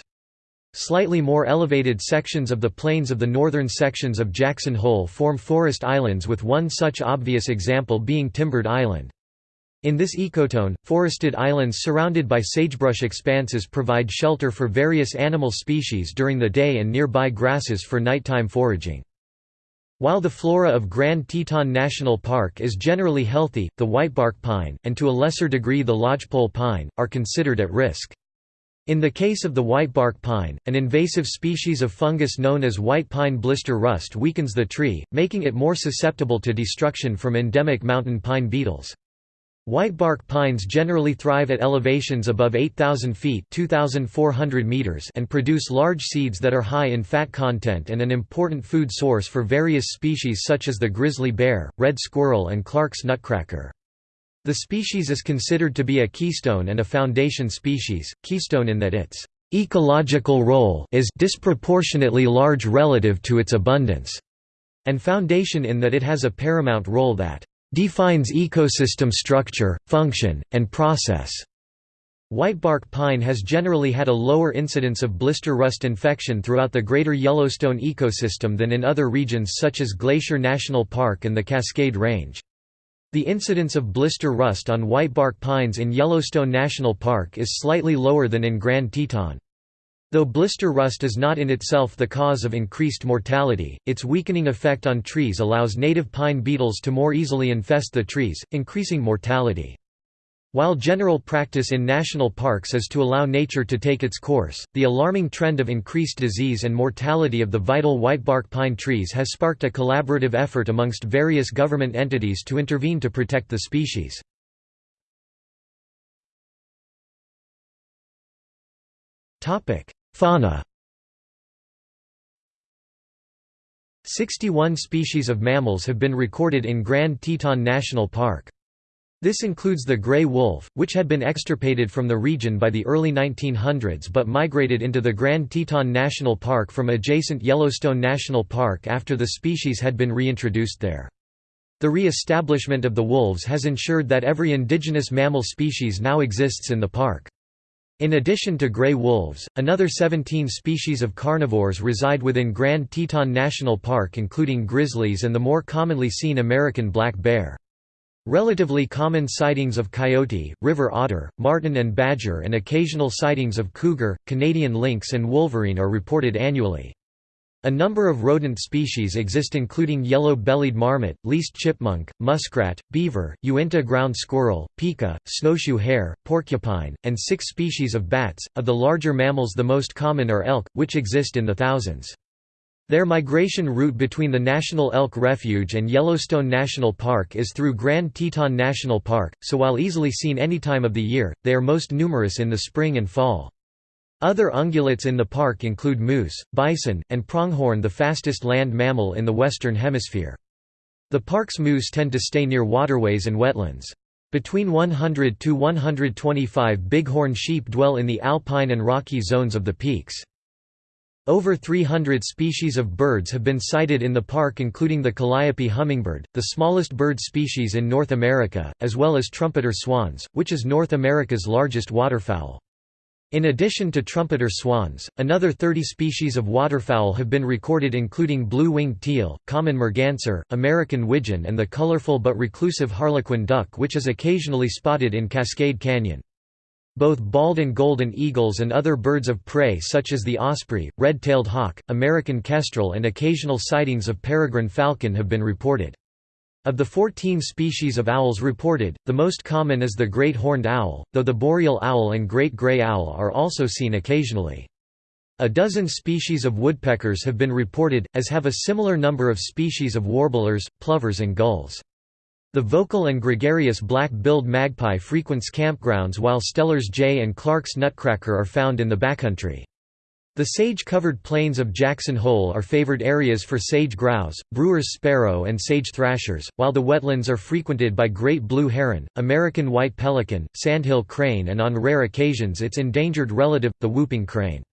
Slightly more elevated sections of the plains of the northern sections of Jackson Hole form forest islands with one such obvious example being Timbered Island. In this ecotone, forested islands surrounded by sagebrush expanses provide shelter for various animal species during the day and nearby grasses for nighttime foraging. While the flora of Grand Teton National Park is generally healthy, the whitebark pine, and to a lesser degree the lodgepole pine, are considered at risk. In the case of the whitebark pine, an invasive species of fungus known as white pine blister rust weakens the tree, making it more susceptible to destruction from endemic mountain pine beetles. Whitebark pines generally thrive at elevations above 8,000 feet meters and produce large seeds that are high in fat content and an important food source for various species such as the grizzly bear, red squirrel and Clark's nutcracker. The species is considered to be a keystone and a foundation species, keystone in that its ecological role is disproportionately large relative to its abundance, and foundation in that it has a paramount role that defines ecosystem structure, function, and process. Whitebark pine has generally had a lower incidence of blister rust infection throughout the greater Yellowstone ecosystem than in other regions such as Glacier National Park and the Cascade Range. The incidence of blister rust on whitebark pines in Yellowstone National Park is slightly lower than in Grand Teton. Though blister rust is not in itself the cause of increased mortality, its weakening effect on trees allows native pine beetles to more easily infest the trees, increasing mortality. While general practice in national parks is to allow nature to take its course, the alarming trend of increased disease and mortality of the vital whitebark pine trees has sparked a collaborative effort amongst various government entities to intervene to protect the species. Fauna 61 species of mammals have been recorded in Grand Teton National Park. This includes the gray wolf, which had been extirpated from the region by the early 1900s but migrated into the Grand Teton National Park from adjacent Yellowstone National Park after the species had been reintroduced there. The re-establishment of the wolves has ensured that every indigenous mammal species now exists in the park. In addition to gray wolves, another 17 species of carnivores reside within Grand Teton National Park including grizzlies and the more commonly seen American black bear. Relatively common sightings of coyote, river otter, marten and badger and occasional sightings of cougar, Canadian lynx and wolverine are reported annually. A number of rodent species exist including yellow-bellied marmot, least chipmunk, muskrat, beaver, Uinta ground squirrel, pika, snowshoe hare, porcupine, and six species of bats. Of the larger mammals the most common are elk, which exist in the thousands. Their migration route between the National Elk Refuge and Yellowstone National Park is through Grand Teton National Park, so while easily seen any time of the year, they are most numerous in the spring and fall. Other ungulates in the park include moose, bison, and pronghorn the fastest land mammal in the Western Hemisphere. The park's moose tend to stay near waterways and wetlands. Between 100 to 125 bighorn sheep dwell in the alpine and rocky zones of the peaks. Over 300 species of birds have been sighted in the park including the calliope hummingbird, the smallest bird species in North America, as well as trumpeter swans, which is North America's largest waterfowl. In addition to trumpeter swans, another 30 species of waterfowl have been recorded including blue-winged teal, common merganser, American widgeon and the colorful but reclusive harlequin duck which is occasionally spotted in Cascade Canyon. Both bald and golden eagles and other birds of prey such as the osprey, red-tailed hawk, American kestrel and occasional sightings of peregrine falcon have been reported. Of the 14 species of owls reported, the most common is the great horned owl, though the boreal owl and great gray owl are also seen occasionally. A dozen species of woodpeckers have been reported, as have a similar number of species of warblers, plovers and gulls. The vocal and gregarious black-billed magpie frequents campgrounds while Steller's jay and Clark's nutcracker are found in the backcountry. The sage-covered plains of Jackson Hole are favored areas for sage grouse, brewer's sparrow and sage thrashers, while the wetlands are frequented by great blue heron, American white pelican, sandhill crane and on rare occasions its endangered relative, the whooping crane.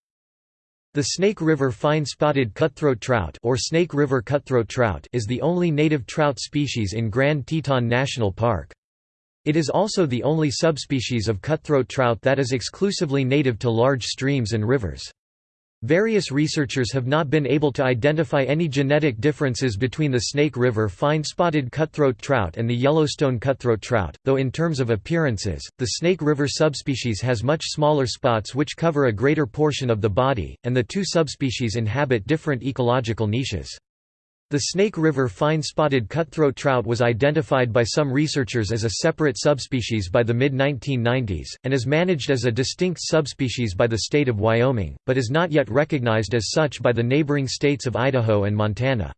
The Snake River fine-spotted cutthroat trout or Snake River cutthroat trout is the only native trout species in Grand Teton National Park. It is also the only subspecies of cutthroat trout that is exclusively native to large streams and rivers. Various researchers have not been able to identify any genetic differences between the Snake River fine-spotted cutthroat trout and the Yellowstone cutthroat trout, though in terms of appearances, the Snake River subspecies has much smaller spots which cover a greater portion of the body, and the two subspecies inhabit different ecological niches. The Snake River fine-spotted cutthroat trout was identified by some researchers as a separate subspecies by the mid-1990s, and is managed as a distinct subspecies by the state of Wyoming, but is not yet recognized as such by the neighboring states of Idaho and Montana.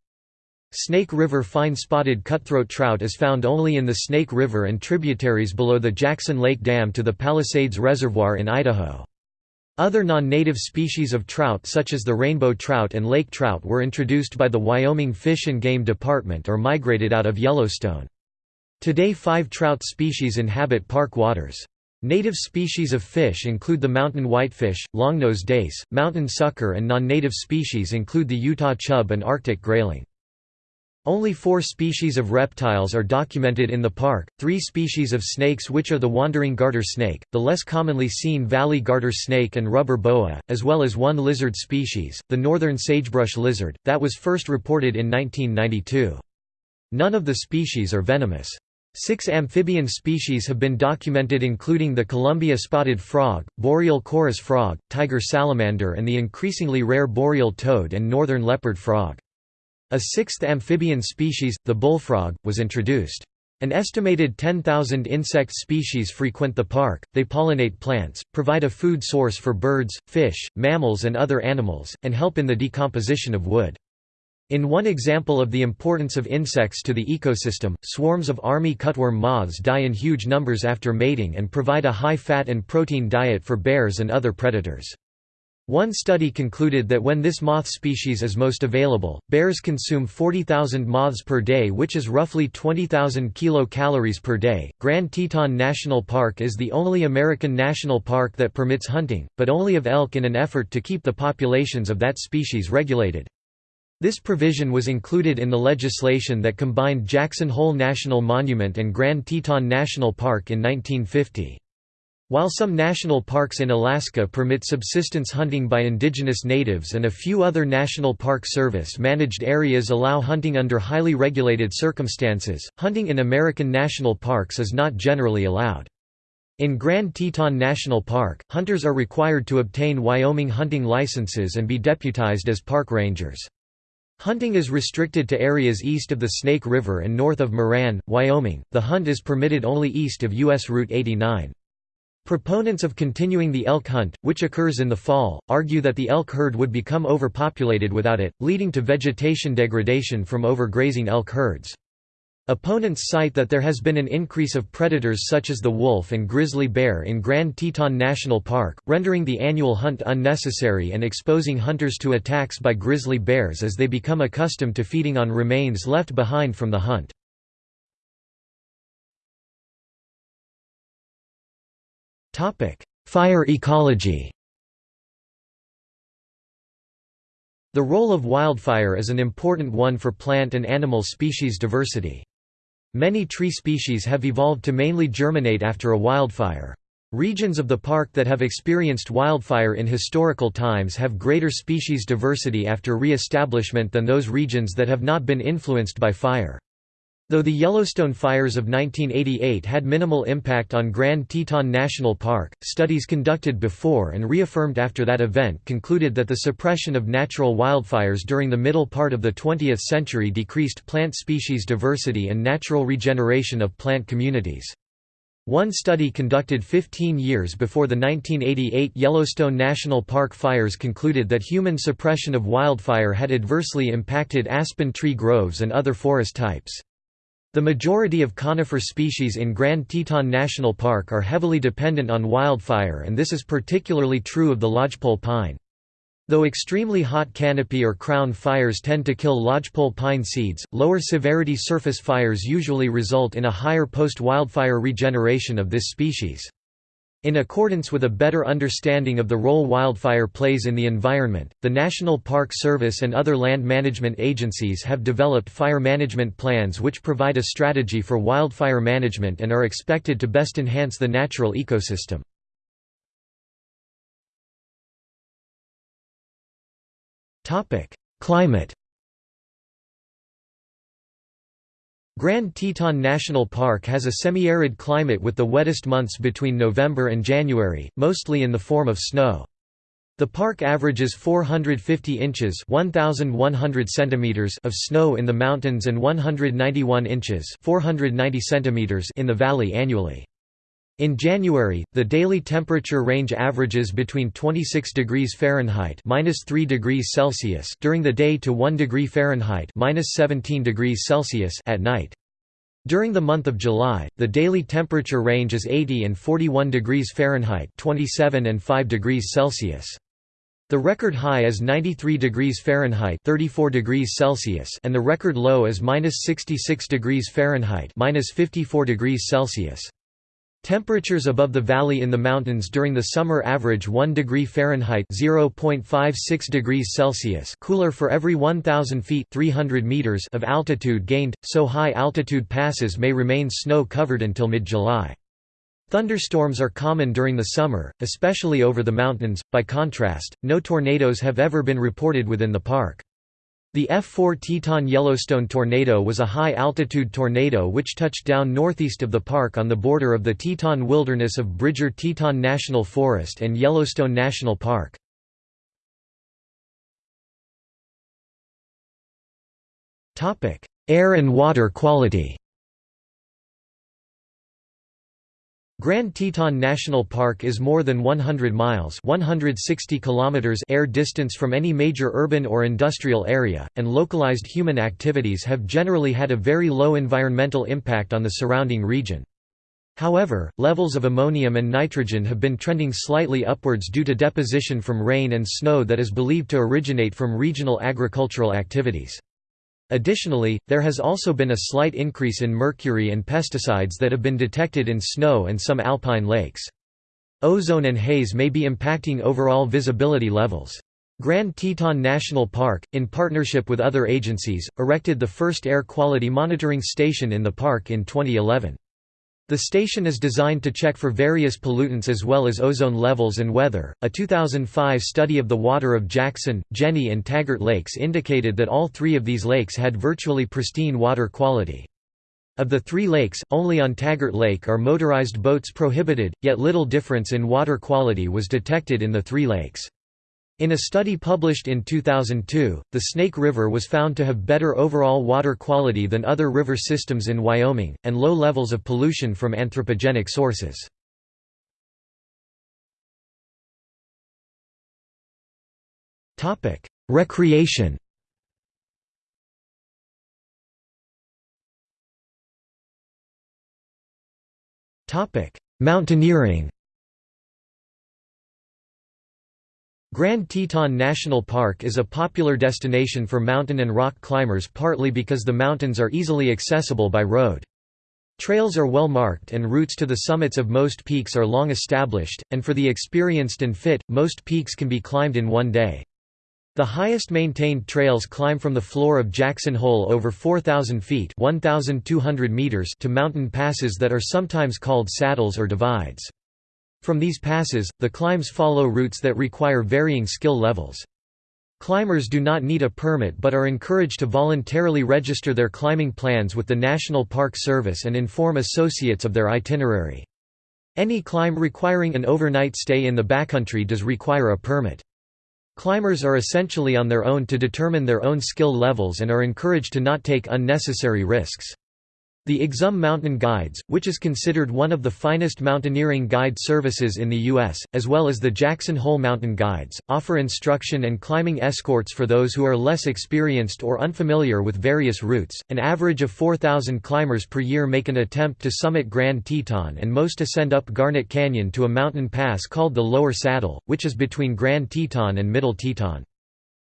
Snake River fine-spotted cutthroat trout is found only in the Snake River and tributaries below the Jackson Lake Dam to the Palisades Reservoir in Idaho. Other non-native species of trout such as the rainbow trout and lake trout were introduced by the Wyoming Fish and Game Department or migrated out of Yellowstone. Today five trout species inhabit park waters. Native species of fish include the mountain whitefish, longnose dace, mountain sucker and non-native species include the Utah chub and Arctic grayling. Only four species of reptiles are documented in the park, three species of snakes which are the wandering garter snake, the less commonly seen valley garter snake and rubber boa, as well as one lizard species, the northern sagebrush lizard, that was first reported in 1992. None of the species are venomous. Six amphibian species have been documented including the Columbia spotted frog, boreal chorus frog, tiger salamander and the increasingly rare boreal toad and northern leopard frog. A sixth amphibian species, the bullfrog, was introduced. An estimated 10,000 insect species frequent the park, they pollinate plants, provide a food source for birds, fish, mammals and other animals, and help in the decomposition of wood. In one example of the importance of insects to the ecosystem, swarms of army cutworm moths die in huge numbers after mating and provide a high fat and protein diet for bears and other predators. One study concluded that when this moth species is most available, bears consume 40,000 moths per day which is roughly 20,000 kilocalories per day. Grand Teton National Park is the only American national park that permits hunting, but only of elk in an effort to keep the populations of that species regulated. This provision was included in the legislation that combined Jackson Hole National Monument and Grand Teton National Park in 1950. While some national parks in Alaska permit subsistence hunting by indigenous natives and a few other National Park Service-managed areas allow hunting under highly regulated circumstances, hunting in American national parks is not generally allowed. In Grand Teton National Park, hunters are required to obtain Wyoming hunting licenses and be deputized as park rangers. Hunting is restricted to areas east of the Snake River and north of Moran, Wyoming. The hunt is permitted only east of U.S. Route 89. Proponents of continuing the elk hunt, which occurs in the fall, argue that the elk herd would become overpopulated without it, leading to vegetation degradation from overgrazing elk herds. Opponents cite that there has been an increase of predators such as the wolf and grizzly bear in Grand Teton National Park, rendering the annual hunt unnecessary and exposing hunters to attacks by grizzly bears as they become accustomed to feeding on remains left behind from the hunt. Fire ecology The role of wildfire is an important one for plant and animal species diversity. Many tree species have evolved to mainly germinate after a wildfire. Regions of the park that have experienced wildfire in historical times have greater species diversity after re-establishment than those regions that have not been influenced by fire. Though the Yellowstone fires of 1988 had minimal impact on Grand Teton National Park, studies conducted before and reaffirmed after that event concluded that the suppression of natural wildfires during the middle part of the 20th century decreased plant species diversity and natural regeneration of plant communities. One study conducted 15 years before the 1988 Yellowstone National Park fires concluded that human suppression of wildfire had adversely impacted aspen tree groves and other forest types. The majority of conifer species in Grand Teton National Park are heavily dependent on wildfire and this is particularly true of the lodgepole pine. Though extremely hot canopy or crown fires tend to kill lodgepole pine seeds, lower severity surface fires usually result in a higher post-wildfire regeneration of this species. In accordance with a better understanding of the role wildfire plays in the environment, the National Park Service and other land management agencies have developed fire management plans which provide a strategy for wildfire management and are expected to best enhance the natural ecosystem. Climate Grand Teton National Park has a semi-arid climate with the wettest months between November and January, mostly in the form of snow. The park averages 450 inches 1,100 centimeters of snow in the mountains and 191 inches 490 centimeters in the valley annually. In January, the daily temperature range averages between 26 degrees Fahrenheit (-3 degrees Celsius) during the day to 1 degree Fahrenheit (-17 degrees Celsius) at night. During the month of July, the daily temperature range is 80 and 41 degrees Fahrenheit (27 and 5 degrees Celsius). The record high is 93 degrees Fahrenheit (34 degrees Celsius) and the record low is -66 degrees Fahrenheit (-54 degrees Celsius). Temperatures above the valley in the mountains during the summer average 1 degree Fahrenheit (0.56 degrees Celsius) cooler for every 1000 feet (300 meters) of altitude gained, so high altitude passes may remain snow-covered until mid-July. Thunderstorms are common during the summer, especially over the mountains. By contrast, no tornadoes have ever been reported within the park. The F4 Teton Yellowstone tornado was a high-altitude tornado which touched down northeast of the park on the border of the Teton Wilderness of Bridger-Teton National Forest and Yellowstone National Park. Air and water quality Grand Teton National Park is more than 100 miles 160 kilometers air distance from any major urban or industrial area, and localized human activities have generally had a very low environmental impact on the surrounding region. However, levels of ammonium and nitrogen have been trending slightly upwards due to deposition from rain and snow that is believed to originate from regional agricultural activities. Additionally, there has also been a slight increase in mercury and pesticides that have been detected in snow and some alpine lakes. Ozone and haze may be impacting overall visibility levels. Grand Teton National Park, in partnership with other agencies, erected the first air quality monitoring station in the park in 2011. The station is designed to check for various pollutants as well as ozone levels and weather. A 2005 study of the water of Jackson, Jenny, and Taggart lakes indicated that all three of these lakes had virtually pristine water quality. Of the three lakes, only on Taggart Lake are motorized boats prohibited, yet little difference in water quality was detected in the three lakes. In a study published in 2002, the Snake River was found to have better overall water quality than other river systems in Wyoming, and low levels of pollution from anthropogenic sources. Recreation Mountaineering Grand Teton National Park is a popular destination for mountain and rock climbers partly because the mountains are easily accessible by road. Trails are well marked and routes to the summits of most peaks are long established, and for the experienced and fit, most peaks can be climbed in one day. The highest maintained trails climb from the floor of Jackson Hole over 4,000 feet 1,200 meters to mountain passes that are sometimes called saddles or divides. From these passes, the climbs follow routes that require varying skill levels. Climbers do not need a permit but are encouraged to voluntarily register their climbing plans with the National Park Service and inform associates of their itinerary. Any climb requiring an overnight stay in the backcountry does require a permit. Climbers are essentially on their own to determine their own skill levels and are encouraged to not take unnecessary risks. The Exum Mountain Guides, which is considered one of the finest mountaineering guide services in the U.S., as well as the Jackson Hole Mountain Guides, offer instruction and climbing escorts for those who are less experienced or unfamiliar with various routes. An average of 4,000 climbers per year make an attempt to summit Grand Teton, and most ascend up Garnet Canyon to a mountain pass called the Lower Saddle, which is between Grand Teton and Middle Teton.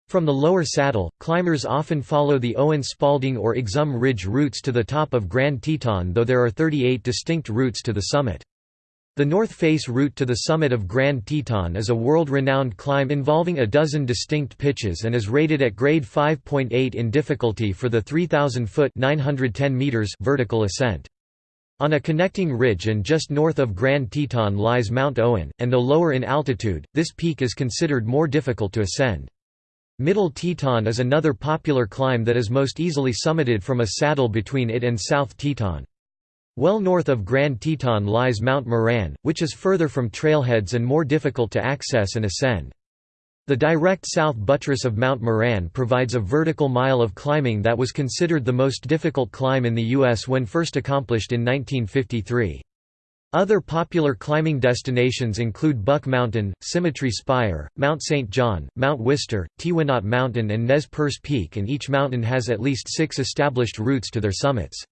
From the lower saddle, climbers often follow the Owen Spalding or Exum Ridge routes to the top of Grand Teton though there are 38 distinct routes to the summit. The North Face route to the summit of Grand Teton is a world-renowned climb involving a dozen distinct pitches and is rated at grade 5.8 in difficulty for the 3,000-foot vertical ascent. On a connecting ridge and just north of Grand Teton lies Mount Owen, and though lower in altitude, this peak is considered more difficult to ascend. Middle Teton is another popular climb that is most easily summited from a saddle between it and South Teton. Well north of Grand Teton lies Mount Moran, which is further from trailheads and more difficult to access and ascend. The direct south buttress of Mount Moran provides a vertical mile of climbing that was considered the most difficult climb in the U.S. when first accomplished in 1953. Other popular climbing destinations include Buck Mountain, Symmetry Spire, Mount St. John, Mount Wister, Teewinot Mountain and Nez Perce Peak and each mountain has at least six established routes to their summits.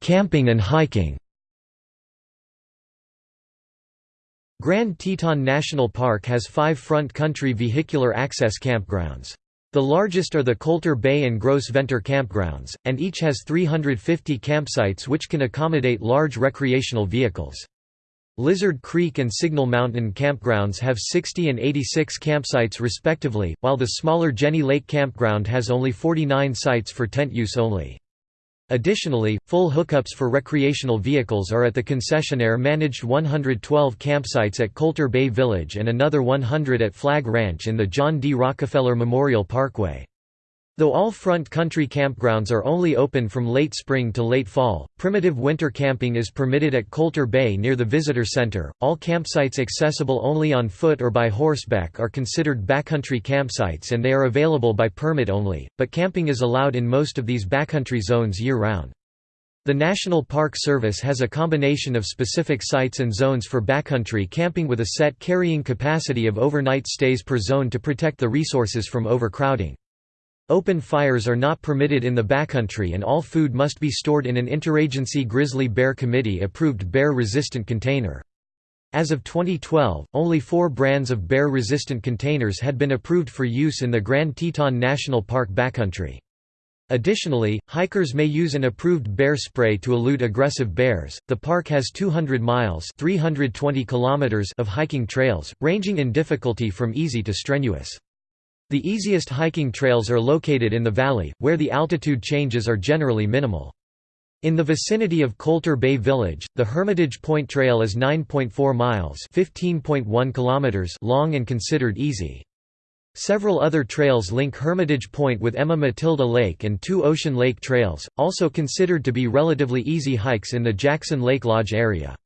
Camping and hiking Grand Teton National Park has five front country vehicular access campgrounds. The largest are the Colter Bay and Gros Ventre campgrounds, and each has 350 campsites which can accommodate large recreational vehicles. Lizard Creek and Signal Mountain campgrounds have 60 and 86 campsites respectively, while the smaller Jenny Lake campground has only 49 sites for tent use only. Additionally, full hookups for recreational vehicles are at the concessionaire-managed 112 campsites at Colter Bay Village and another 100 at Flag Ranch in the John D. Rockefeller Memorial Parkway. Though all front country campgrounds are only open from late spring to late fall, primitive winter camping is permitted at Colter Bay near the Visitor Center. All campsites accessible only on foot or by horseback are considered backcountry campsites and they are available by permit only, but camping is allowed in most of these backcountry zones year round. The National Park Service has a combination of specific sites and zones for backcountry camping with a set carrying capacity of overnight stays per zone to protect the resources from overcrowding. Open fires are not permitted in the backcountry and all food must be stored in an interagency Grizzly Bear Committee approved bear-resistant container. As of 2012, only four brands of bear-resistant containers had been approved for use in the Grand Teton National Park backcountry. Additionally, hikers may use an approved bear spray to elude aggressive bears. The park has 200 miles (320 kilometers) of hiking trails, ranging in difficulty from easy to strenuous. The easiest hiking trails are located in the valley, where the altitude changes are generally minimal. In the vicinity of Colter Bay Village, the Hermitage Point Trail is 9.4 miles (15.1 kilometers) long and considered easy. Several other trails link Hermitage Point with Emma Matilda Lake and two Ocean Lake trails, also considered to be relatively easy hikes in the Jackson Lake Lodge area.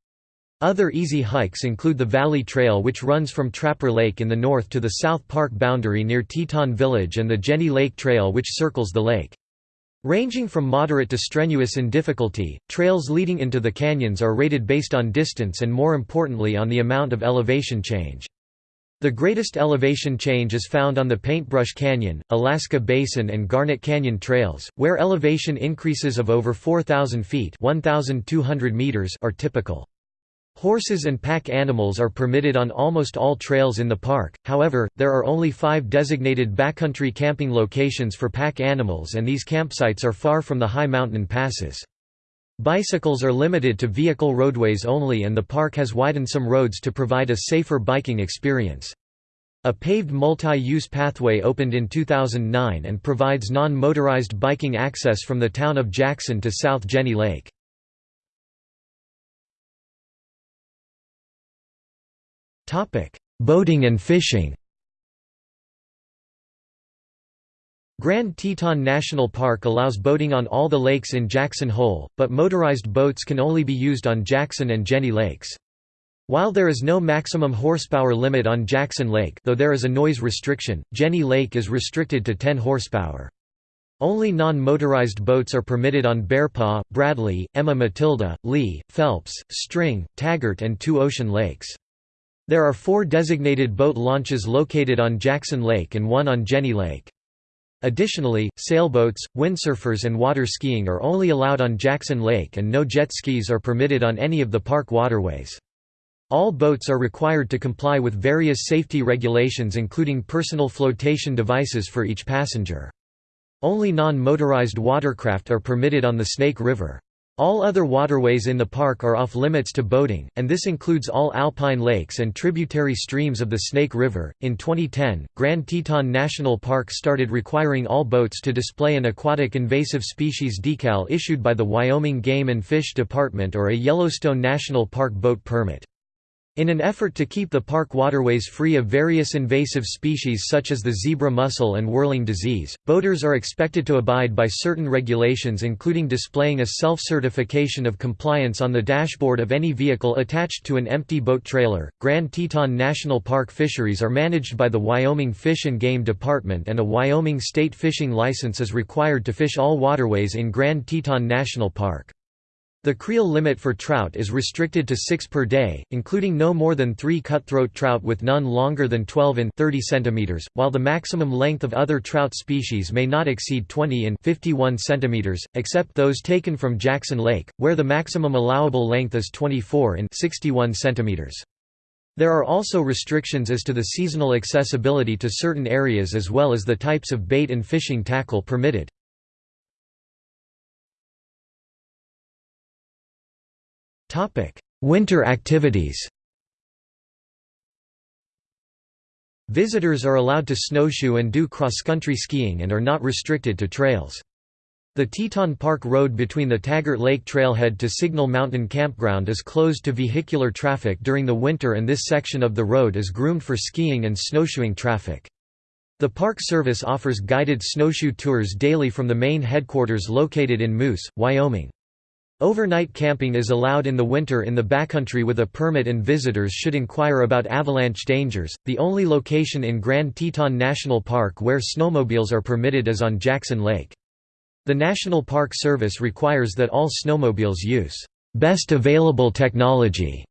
Other easy hikes include the Valley Trail which runs from Trapper Lake in the north to the South Park boundary near Teton Village and the Jenny Lake Trail which circles the lake. Ranging from moderate to strenuous in difficulty, trails leading into the canyons are rated based on distance and more importantly on the amount of elevation change. The greatest elevation change is found on the Paintbrush Canyon, Alaska Basin and Garnet Canyon trails, where elevation increases of over 4,000 feet 1,200 meters are typical. Horses and pack animals are permitted on almost all trails in the park, however, there are only five designated backcountry camping locations for pack animals and these campsites are far from the high mountain passes. Bicycles are limited to vehicle roadways only and the park has widened some roads to provide a safer biking experience. A paved multi-use pathway opened in 2009 and provides non-motorized biking access from the town of Jackson to South Jenny Lake. Topic: Boating and fishing. Grand Teton National Park allows boating on all the lakes in Jackson Hole, but motorized boats can only be used on Jackson and Jenny Lakes. While there is no maximum horsepower limit on Jackson Lake though there is a noise restriction, Jenny Lake is restricted to 10 horsepower. Only non-motorized boats are permitted on Bearpaw, Bradley, Emma Matilda, Leigh, Phelps, String, Taggart and Two Ocean Lakes. There are four designated boat launches located on Jackson Lake and one on Jenny Lake. Additionally, sailboats, windsurfers and water skiing are only allowed on Jackson Lake and no jet skis are permitted on any of the park waterways. All boats are required to comply with various safety regulations including personal flotation devices for each passenger. Only non-motorized watercraft are permitted on the Snake River. All other waterways in the park are off-limits to boating, and this includes all alpine lakes and tributary streams of the Snake River. In 2010, Grand Teton National Park started requiring all boats to display an aquatic invasive species decal issued by the Wyoming Game and Fish Department or a Yellowstone National Park boat permit. In an effort to keep the park waterways free of various invasive species such as the zebra mussel and whirling disease, boaters are expected to abide by certain regulations including displaying a self-certification of compliance on the dashboard of any vehicle attached to an empty boat trailer. Grand Teton National Park fisheries are managed by the Wyoming Fish and Game Department and a Wyoming state fishing license is required to fish all waterways in Grand Teton National Park. The creel limit for trout is restricted to 6 per day, including no more than 3 cutthroat trout with none longer than 12 in 30 cm, while the maximum length of other trout species may not exceed 20 in 51 cm, except those taken from Jackson Lake, where the maximum allowable length is 24 in 61 cm. There are also restrictions as to the seasonal accessibility to certain areas as well as the types of bait and fishing tackle permitted. Winter activities Visitors are allowed to snowshoe and do cross-country skiing and are not restricted to trails. The Teton Park Road between the Taggart Lake Trailhead to Signal Mountain Campground is closed to vehicular traffic during the winter and this section of the road is groomed for skiing and snowshoeing traffic. The Park Service offers guided snowshoe tours daily from the main headquarters located in Moose, Wyoming. Overnight camping is allowed in the winter in the backcountry with a permit and visitors should inquire about avalanche dangers. The only location in Grand Teton National Park where snowmobiles are permitted is on Jackson Lake. The National Park Service requires that all snowmobiles use best available technology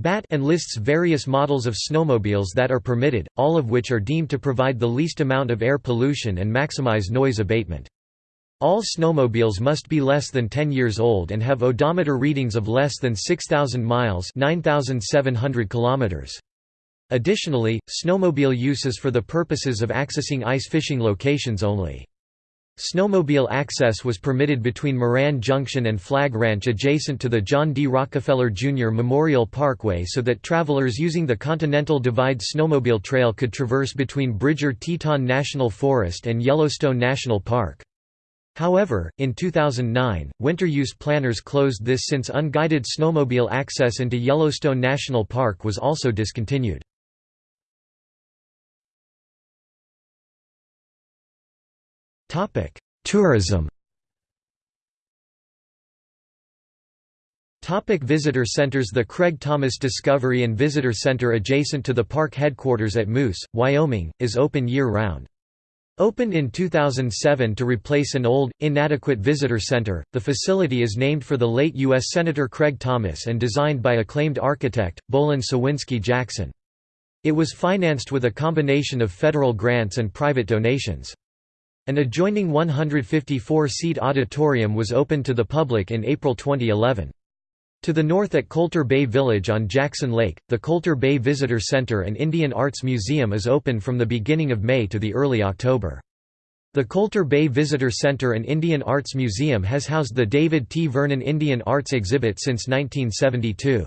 BAT and lists various models of snowmobiles that are permitted, all of which are deemed to provide the least amount of air pollution and maximize noise abatement. All snowmobiles must be less than 10 years old and have odometer readings of less than 6,000 miles 9,700 kilometers. Additionally, snowmobile use is for the purposes of accessing ice fishing locations only. Snowmobile access was permitted between Moran Junction and Flag Ranch adjacent to the John D. Rockefeller Jr. Memorial Parkway so that travelers using the Continental Divide Snowmobile Trail could traverse between Bridger Teton National Forest and Yellowstone National Park. However, in 2009, winter use planners closed this since unguided snowmobile access into Yellowstone National Park was also discontinued. Tourism Topic visitor centers The Craig Thomas Discovery and Visitor Center adjacent to the park headquarters at Moose, Wyoming, is open year-round. Opened in 2007 to replace an old, inadequate visitor center, the facility is named for the late U.S. Senator Craig Thomas and designed by acclaimed architect, Bohlin Cywinski Jackson. It was financed with a combination of federal grants and private donations. An adjoining 154-seat auditorium was opened to the public in April 2011. To the north at Colter Bay Village on Jackson Lake, the Colter Bay Visitor Center and Indian Arts Museum is open from the beginning of May to the early October. The Colter Bay Visitor Center and Indian Arts Museum has housed the David T. Vernon Indian Arts exhibit since 1972.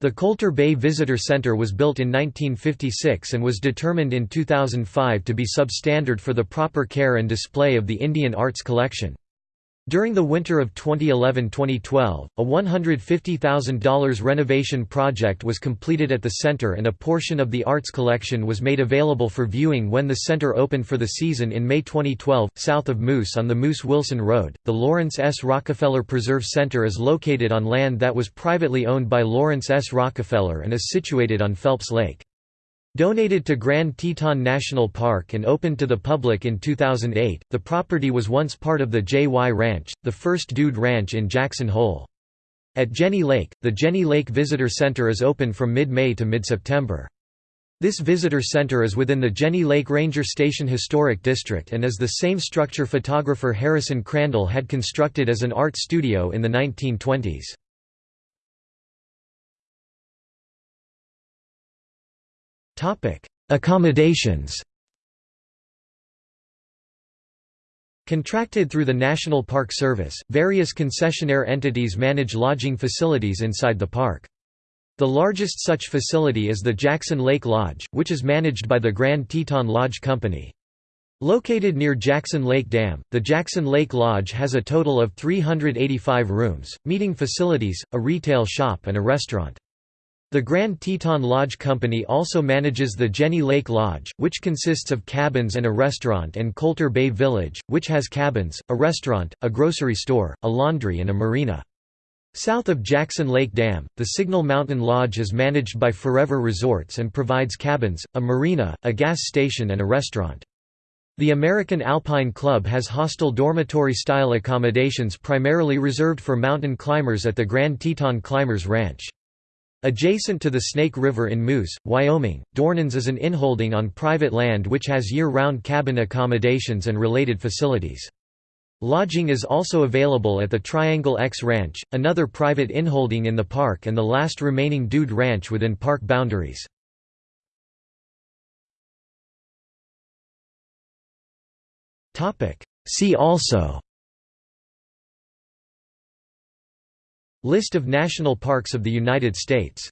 The Colter Bay Visitor Center was built in 1956 and was determined in 2005 to be substandard for the proper care and display of the Indian arts collection. During the winter of 2011–2012, a $150,000 renovation project was completed at the center and a portion of the arts collection was made available for viewing when the center opened for the season in May 2012. South of Moose on the Moose Wilson Road, the Laurance S. Rockefeller Preserve Center is located on land that was privately owned by Laurance S. Rockefeller and is situated on Phelps Lake. Donated to Grand Teton National Park and opened to the public in 2008, the property was once part of the J.Y. Ranch, the first dude ranch in Jackson Hole. At Jenny Lake, the Jenny Lake Visitor Center is open from mid-May to mid-September. This visitor center is within the Jenny Lake Ranger Station Historic District and is the same structure photographer Harrison Crandall had constructed as an art studio in the 1920s. Accommodations Contracted through the National Park Service, various concessionaire entities manage lodging facilities inside the park. The largest such facility is the Jackson Lake Lodge, which is managed by the Grand Teton Lodge Company. Located near Jackson Lake Dam, the Jackson Lake Lodge has a total of 385 rooms, meeting facilities, a retail shop and a restaurant. The Grand Teton Lodge Company also manages the Jenny Lake Lodge, which consists of cabins and a restaurant and Colter Bay Village, which has cabins, a restaurant, a grocery store, a laundry and a marina. South of Jackson Lake Dam, the Signal Mountain Lodge is managed by Forever Resorts and provides cabins, a marina, a gas station and a restaurant. The American Alpine Club has hostel dormitory-style accommodations primarily reserved for mountain climbers at the Grand Teton Climbers Ranch. Adjacent to the Snake River in Moose, Wyoming, Dornans is an inholding on private land which has year-round cabin accommodations and related facilities. Lodging is also available at the Triangle X Ranch, another private inholding in the park and the last remaining Dude Ranch within park boundaries. See also List of national parks of the United States